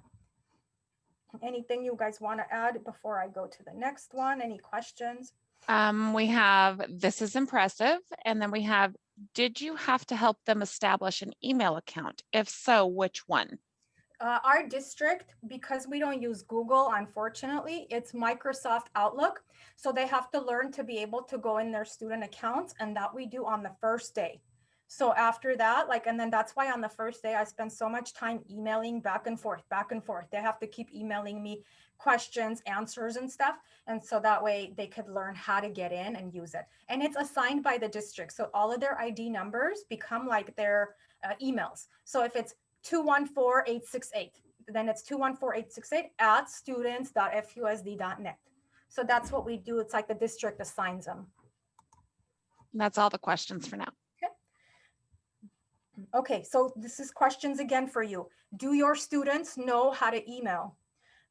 Anything you guys want to add before I go to the next one? Any questions? Um, we have, this is impressive. And then we have, did you have to help them establish an email account? If so, which one? Uh, our district, because we don't use Google, unfortunately, it's Microsoft Outlook. So they have to learn to be able to go in their student accounts and that we do on the first day. So after that, like, and then that's why on the first day, I spend so much time emailing back and forth, back and forth. They have to keep emailing me questions, answers and stuff. And so that way they could learn how to get in and use it. And it's assigned by the district. So all of their ID numbers become like their uh, emails. So if it's 214868. Then it's 214868 at students.fusd.net. So that's what we do. It's like the district assigns them. That's all the questions for now. Okay, okay, so this is questions again for you. Do your students know how to email?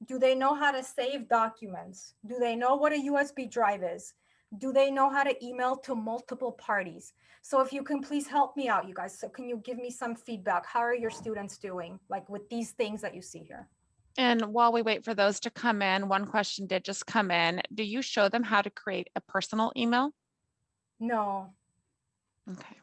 Do they know how to save documents? Do they know what a USB drive is? Do they know how to email to multiple parties? So if you can please help me out, you guys. So can you give me some feedback? How are your students doing like with these things that you see here? And while we wait for those to come in, one question did just come in. Do you show them how to create a personal email? No, Okay.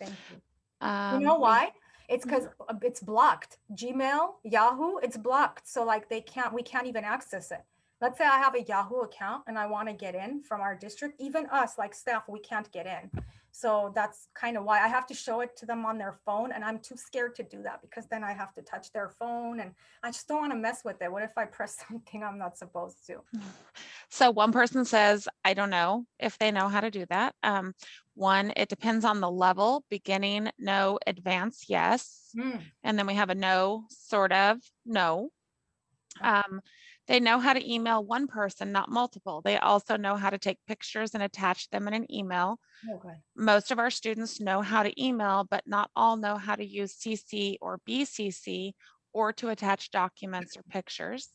thank you. Um, You know why? It's because it's blocked. Gmail, Yahoo, it's blocked. So like they can't, we can't even access it. Let's say I have a Yahoo account and I want to get in from our district, even us like staff, we can't get in. So that's kind of why I have to show it to them on their phone and I'm too scared to do that because then I have to touch their phone and I just don't want to mess with it. What if I press (laughs) something I'm not supposed to? (sighs) So one person says, I don't know if they know how to do that. Um, one, it depends on the level, beginning, no, advanced, yes. Hmm, And then we have a no, sort of, no. Um, they know how to email one person, not multiple. They also know how to take pictures and attach them in an email. Okay. Most of our students know how to email, but not all know how to use CC or BCC or to attach documents or pictures.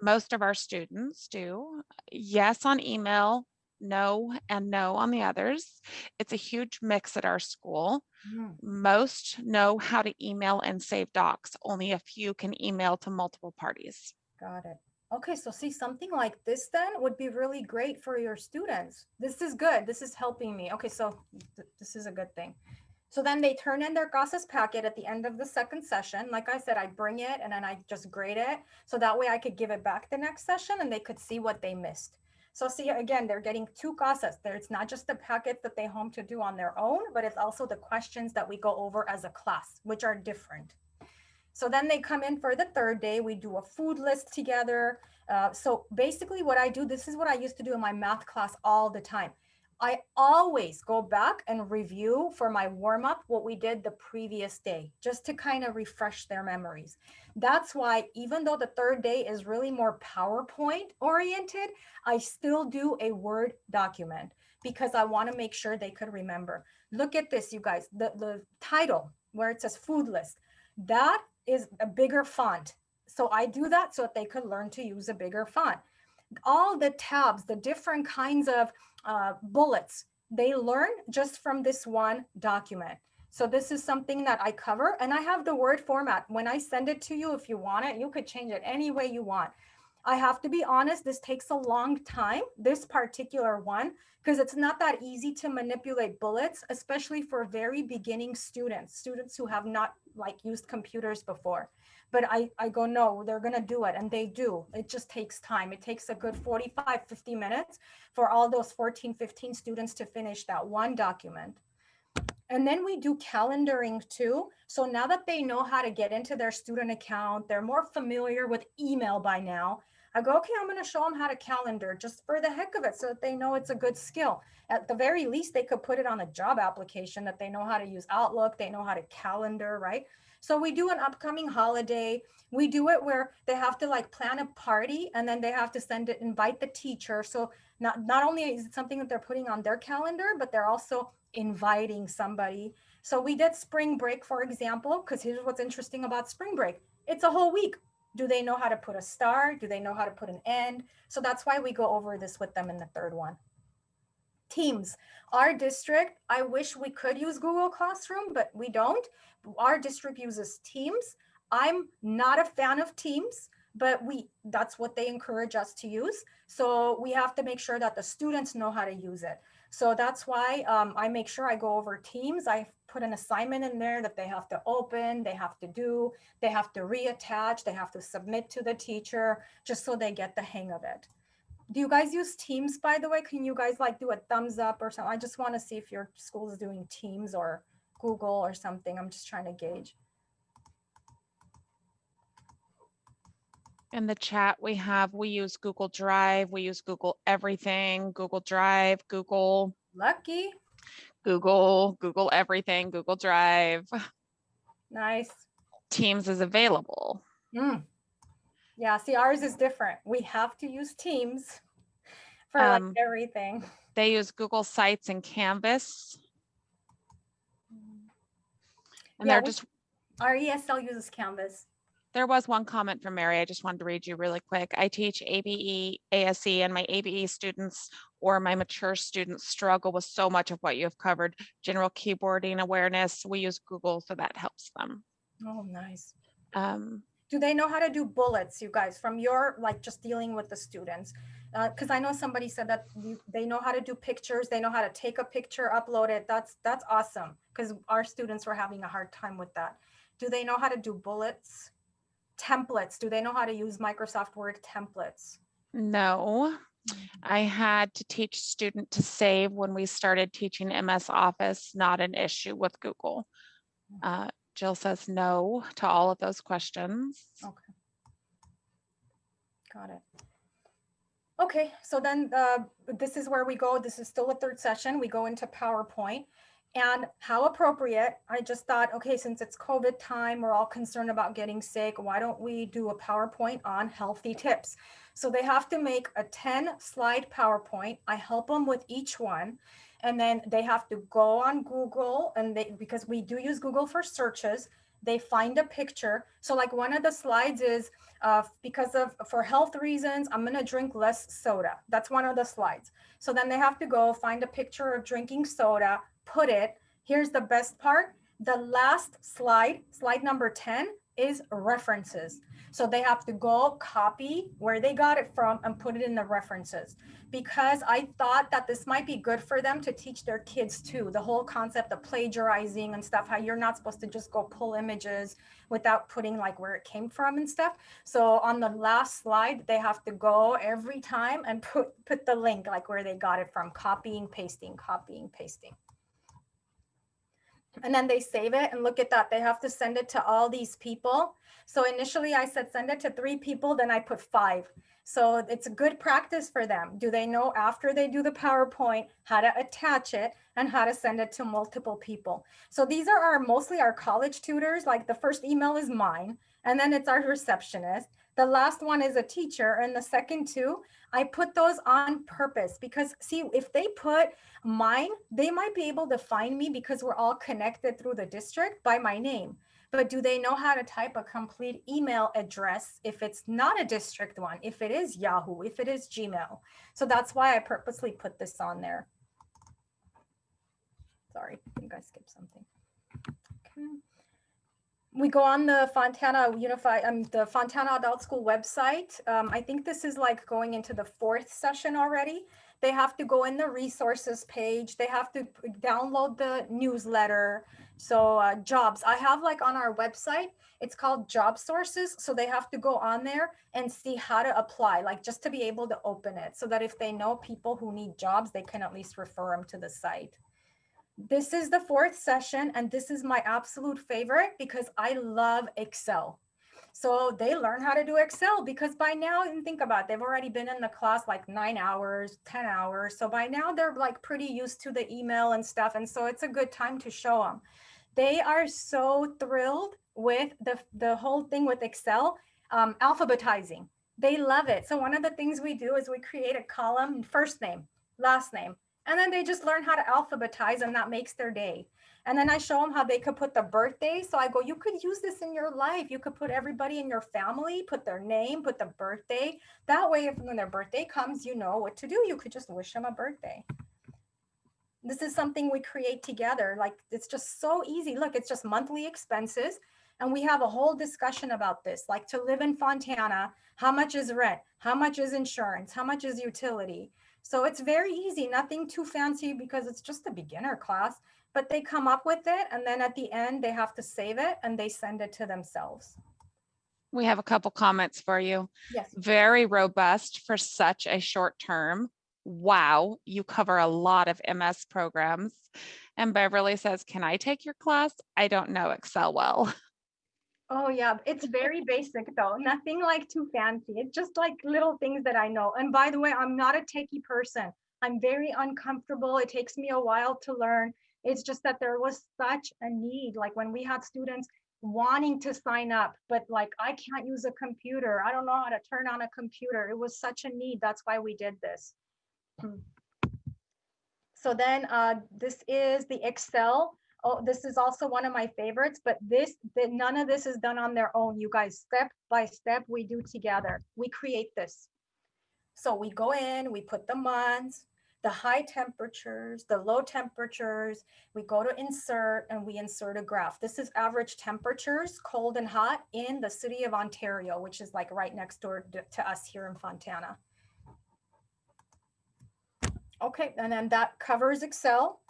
Most of our students do yes on email, no and no on the others. It's a huge mix at our school. Hmm, Most know how to email and save docs. Only a few can email to multiple parties. Got it. Okay, so see, something like this then would be really great for your students. This is good. This is helping me. Okay, so th- this is a good thing. So then they turn in their CASAS packet at the end of the second session. Like I said, I bring it and then I just grade it. So that way I could give it back the next session and they could see what they missed. So see, again, they're getting two CASAS there. It's not just the packets that they home to do on their own, but it's also the questions that we go over as a class, which are different. So then they come in for the third day. We do a food list together. Uh, so basically, what I do, this is what I used to do in my math class all the time. I always go back and review for my warm up what we did the previous day, just to kind of refresh their memories. That's why, even though the third day is really more PowerPoint oriented, I still do a Word document because I want to make sure they could remember. Look at this, you guys, the, the title where it says food list, that is a bigger font. So I do that so that they could learn to use a bigger font. All the tabs, the different kinds of uh, bullets, they learn just from this one document. So this is something that I cover and I have the word format. When I send it to you, if you want it, you could change it any way you want. I have to be honest, this takes a long time, this particular one, because it's not that easy to manipulate bullets, especially for very beginning students, students who have not like used computers before. But I, I go, no, they're gonna do it, and they do. It just takes time. It takes a good 45, 50 minutes for all those 14, 15 students to finish that one document. And then we do calendaring too. So now that they know how to get into their student account, they're more familiar with email by now. I go, okay, I'm going to show them how to calendar just for the heck of it so that they know it's a good skill. At the very least, they could put it on a job application that they know how to use Outlook, they know how to calendar, right? So we do an upcoming holiday. We do it where they have to like plan a party and then they have to send it, invite the teacher. So not, not only is it something that they're putting on their calendar, but they're also inviting somebody. So we did spring break, for example, because here's what's interesting about spring break. It's a whole week. Do they know how to put a star? Do they know how to put an end? So that's why we go over this with them in the third one. Teams. Our district, I wish we could use Google Classroom, but we don't. Our district uses Teams. I'm not a fan of Teams, but we that's what they encourage us to use. So we have to make sure that the students know how to use it. So that's why um, I make sure I go over Teams. I put an assignment in there that they have to open, they have to do, they have to reattach, they have to submit to the teacher, just so they get the hang of it. Do you guys use Teams, by the way? Can you guys like do a thumbs up or something? I just want to see if your school is doing Teams or Google or something. I'm just trying to gauge. In the chat, we have, we use Google Drive, we use Google Everything, Google Drive, Google, Lucky. Google, Google Everything, Google Drive. Nice. Teams is available. Mm. Yeah, see, ours is different. We have to use Teams (laughs) for Um, like everything. They use Google Sites and Canvas. And Yeah, they're just, Our ESL uses Canvas. there was one comment from Mary. I just wanted to read you really quick. I teach ABE, ASE, and my ABE students or my mature students struggle with so much of what you have covered. General keyboarding awareness, we use Google, so that helps them. Oh, nice. Um, Do they know how to do bullets, you guys, from your like just dealing with the students? Because I know somebody said that you- they know how to do pictures, they know how to take a picture, upload it. That's, that's awesome. Because our students were having a hard time with that. Do they know how to do bullets? Templates, do they know how to use Microsoft Word templates? No, I had to teach student to save when we started teaching MS Office, not an issue with Google. Uh, Jill says no to all of those questions. Okay. Got it. Okay, so then uh, this is where we go. This is still a third session. We go into PowerPoint. And how appropriate, I just thought, okay, since it's COVID time, we're all concerned about getting sick. Why don't we do a PowerPoint on healthy tips? So they have to make a 10 slide PowerPoint. I help them with each one. And then they have to go on Google and they, because we do use Google for searches, they find a picture. So like one of the slides is uh, because of for health reasons, I'm gonna drink less soda. That's one of the slides. So then they have to go find a picture of drinking soda, put it. Here's the best part. The last slide, slide number 10 is references. So they have to go copy where they got it from and put it in the references because I thought that this might be good for them to teach their kids too. The whole concept of plagiarizing and stuff, how you're not supposed to just go pull images without putting like where it came from and stuff. So on the last slide, they have to go every time and put, put the link like where they got it from, copying, pasting, copying, pasting. And then they save it and look at that. They have to send it to all these people. So initially I said, send it to three people, then I put five. So it's a good practice for them. Do they know after they do the PowerPoint, how to attach it and how to send it to multiple people? So these are our mostly our college tutors. Like the first email is mine and then it's our receptionist. The last one is a teacher and the second two, I put those on purpose because see, if they put mine, they might be able to find me because we're all connected through the district by my name. But do they know how to type a complete email address if it's not a district one, if it is Yahoo, if it is Gmail? So that's why I purposely put this on there. Sorry, I think I skipped something. Okay. We go on the Fontana Unified, um, the Fontana Adult School website. Um, I think this is like going into the fourth session already. They have to go in the resources page. They have to download the newsletter. So uh, jobs, I have like on our website, it's called job sources. So they have to go on there and see how to apply, like just to be able to open it so that if they know people who need jobs, they can at least refer them to the site. This is the fourth session and this is my absolute favorite because I love Excel. So they learn how to do Excel because by now, and think about it, they've already been in the class like nine hours, 10 hours. So by now they're like pretty used to the email and stuff. And so it's a good time to show them. They are so thrilled with the, the whole thing with Excel, um, alphabetizing. They love it. So one of the things we do is we create a column, first name, last name, and then they just learn how to alphabetize and that makes their day. And then I show them how they could put the birthday. So I go, you could use this in your life. You could put everybody in your family, put their name, put the birthday. That way, if when their birthday comes, you know what to do. You could just wish them a birthday. This is something we create together. Like it's just so easy. Look, it's just monthly expenses. And we have a whole discussion about this, like to live in Fontana, how much is rent? How much is insurance? How much is utility? So it's very easy, nothing too fancy because it's just a beginner class, but they come up with it. And then at the end, they have to save it and they send it to themselves. We have a couple comments for you. Yes. Very robust for such a short term. Wow, you cover a lot of MS programs. And Beverly says, can I take your class? I don't know Excel well. (laughs) Oh yeah, it's very basic though. Nothing like too fancy. It's just like little things that I know. And by the way, I'm not a techie person. I'm very uncomfortable. It takes me a while to learn. It's just that there was such a need. Like when we had students wanting to sign up, but like I can't use a computer. I don't know how to turn on a computer. It was such a need. That's why we did this. Hmm. So then uh, this is the Excel oh, this is also one of my favorites, but this, that none of this is done on their own. You guys, step by step, we do together. We create this. So we go in, we put the months, the high temperatures, the low temperatures, we go to insert and we insert a graph. This is average temperatures, cold and hot in the city of Ontario, which is like right next door to to us here in Fontana. Okay, and then that covers Excel.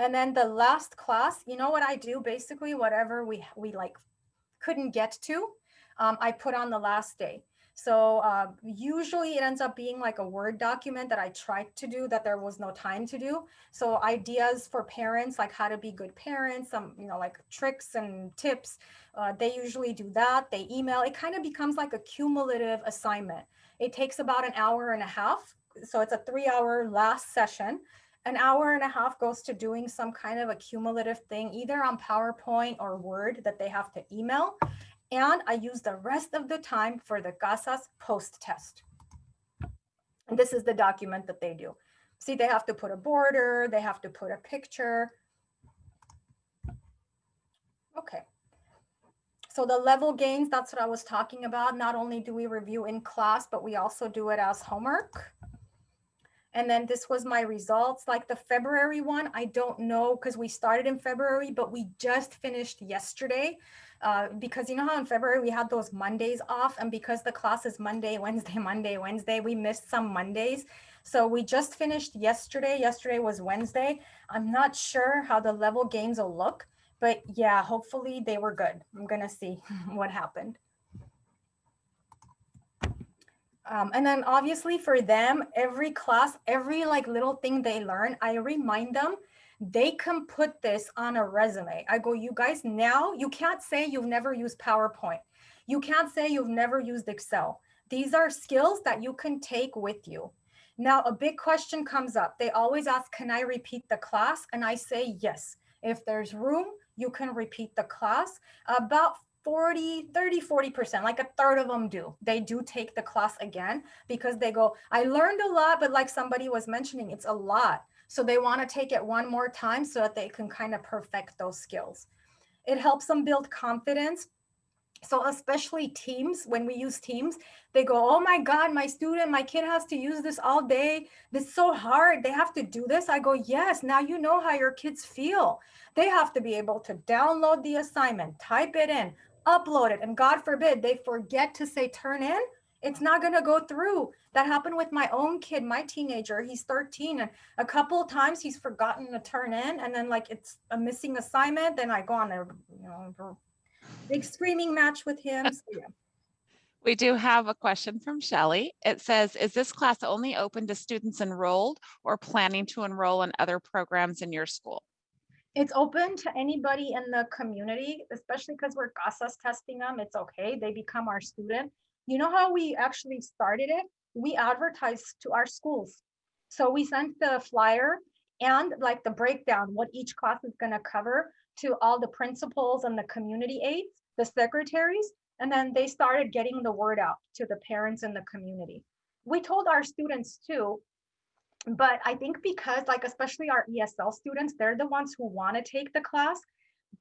And then the last class, you know what I do? Basically, whatever we we like couldn't get to, um, I put on the last day. So uh, usually it ends up being like a Word document that I tried to do that there was no time to do. So ideas for parents, like how to be good parents, some, you know, like tricks and tips, uh, they usually do that. They email, it kind of becomes like a cumulative assignment. It takes about an hour and a half. So it's a three hour last session. An hour and a half goes to doing some kind of a cumulative thing, either on PowerPoint or Word that they have to email. And I use the rest of the time for the CASAS post test. And this is the document that they do. See, they have to put a border, they have to put a picture. Okay. So the level gains, that's what I was talking about. Not only do we review in class, but we also do it as homework. And then this was my results, like the February one, I don't know because we started in February, but we just finished yesterday. Uh, because you know how in February we had those Mondays off and because the class is Monday, (laughs) Wednesday, Monday, Wednesday, we missed some Mondays. So we just finished yesterday. Yesterday was Wednesday. I'm not sure how the level gains will look, but yeah, hopefully they were good. I'm gonna see (laughs) what happened. Um, and then obviously for them, every class, every like little thing they learn, I remind them they can put this on a resume. I go, you guys now, you can't say you've never used PowerPoint. You can't say you've never used Excel. These are skills that you can take with you. Now, a big question comes up. They always ask, can I repeat the class? And I say, yes. If there's room, you can repeat the class. About 40, 30, 40%, like a third of them do. They do take the class again because they go, I learned a lot, but like somebody was mentioning, it's a lot. So they want to take it one more time so that they can kind of perfect those skills. It helps them build confidence. So especially teams, when we use teams, they go, oh my God, my student, my kid has to use this all day. This is so hard. They have to do this. I go, yes, now you know how your kids feel. They have to be able to download the assignment, type it in, upload it. And God forbid they forget to say turn in it's not going to go through. That happened with my own kid, my teenager. He's 13 and a couple of times he's forgotten to turn in and then like it's a missing assignment. Then I go on a you know, big screaming match with him. (laughs) So, yeah. We do have a question from Shelley. It says, is this class only open to students enrolled or planning to enroll in other programs in your school? It's open to anybody in the community, especially because we're CASAS testing them. It's okay. They become our student you know how we actually started it? We advertised to our schools. So we sent the flyer and like the breakdown, what each class is going to cover to all the principals and the community aides, the secretaries, and then they started getting the word out to the parents in the community. We told our students too, but I think because like, especially our ESL students, they're the ones who want to take the class,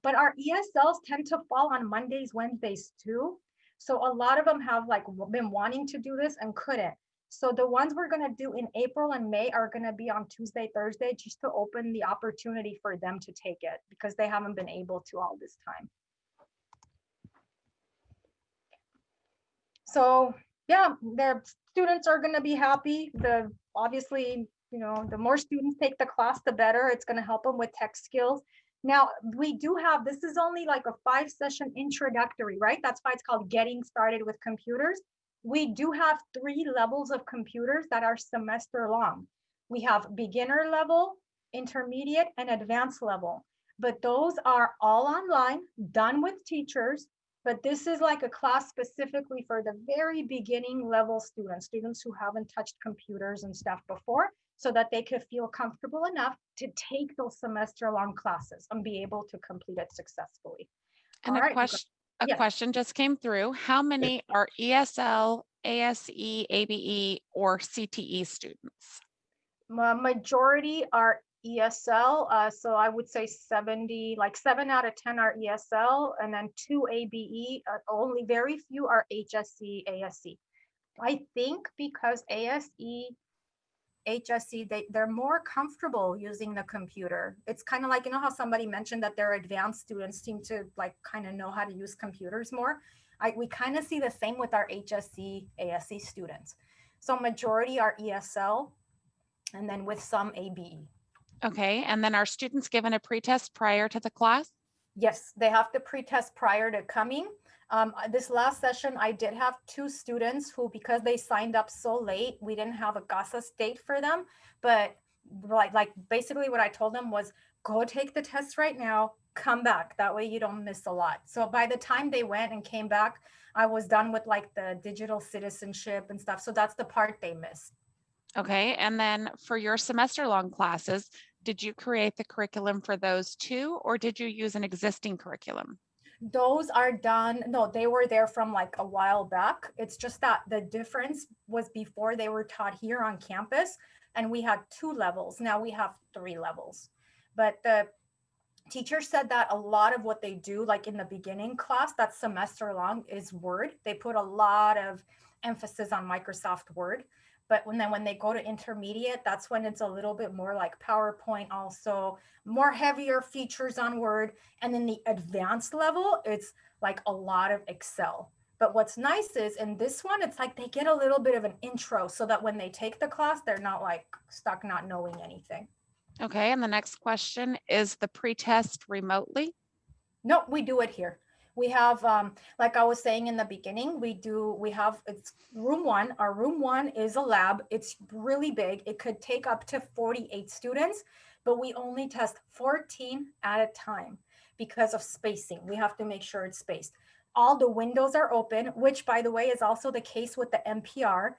but our ESLs tend to fall on Mondays, Wednesdays too. So a lot of them have like been wanting to do this and couldn't. So the ones we're going to do in April and May are going to be on Tuesday, Thursday, just to open the opportunity for them to take it because they haven't been able to all this time. So yeah, their students are going to be happy. The obviously, you know, the more students take the class, the better. It's going to help them with tech skills. Now we do have, this is only like a five session introductory, right? That's why it's called getting started with computers. We do have three levels of computers that are semester long. We have beginner level, intermediate and advanced level, but those are all online, done with teachers. But this is like a class specifically for the very beginning level students, students who haven't touched computers and stuff before so that they could feel comfortable enough to take those semester long classes and be able to complete it successfully. And All a right, question, a yes. question just came through. How many are ESL, ASE, ABE, or CTE students? Majority are ESL, uh, so I would say 70, like seven out of 10 are ESL, and then two ABE, uh, only very few are HSC, ASC. I think because ASE, HSC, they, they're more comfortable using the computer. It's kind of like, you know how somebody mentioned that their advanced students seem to like kind of know how to use computers more? I, we kind of see the same with our HSC, ASC students. So majority are ESL, and then with some. ABE. Okay, and then are students given a pretest prior to the class? Yes, they have to pre-test prior to coming. Um, uh, this last session, I did have two students who, because they signed up so late, we didn't have a CASAS date for them. But like, like basically what I told them was, go take the test right now, come back. That way you don't miss a lot. So by the time they went and came back, I was done with like the digital citizenship and stuff. So that's the part they missed. Okay, and then for your semester long classes, did you create the curriculum for those too, or did you use an existing curriculum? Those are done, no, they were there from like a while back. It's just that the difference was before they were taught here on campus and we had two levels. Now we have three levels. But the teacher said that a lot of what they do, like in the beginning class, that semester long is Word. They put a lot of emphasis on Microsoft Word. But when then when they go to intermediate, that's when it's a little bit more like PowerPoint also, more heavier features on Word. And then the advanced level, it's like a lot of Excel. But what's nice is in this one, it's like they get a little bit of an intro so that when they take the class, they're not like stuck not knowing anything. Okay, and the next question is the pretest remotely? No, we do it here. We have, um, like I was saying in the beginning, we do, we have, it's room one. Our room one is a lab. It's really big. It could take up to 48 students, but we only test 14 at a time because of spacing. We have to make sure it's spaced. All the windows are open, which by the way is also the case with the NPR.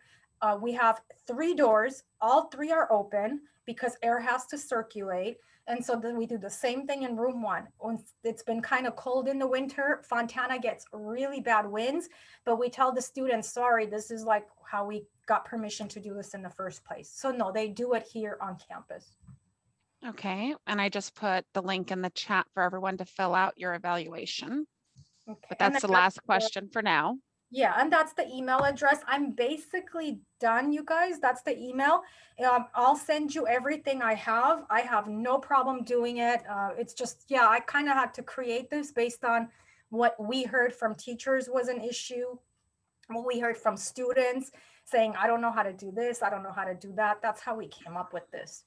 Uh, we have three doors, all three are open because air has to circulate. And so then we do the same thing in room one. Once it's been kind of cold in the winter, Fontana gets really bad winds, but we tell the students, sorry, this is like how we got permission to do this in the first place. So no, they do it here on campus. Okay, and I just put the link in the chat for everyone to fill out your evaluation. Okay. But that's the last question for now. Yeah, and that's the email address. I'm basically done, you guys. That's the email. Um, I'll send you everything I have. I have no problem doing it. Uh, it's just, yeah, I kind of had to create this based on what we heard from teachers was an issue, what we heard from students saying, I don't know how to do this, I don't know how to do that. That's how we came up with this.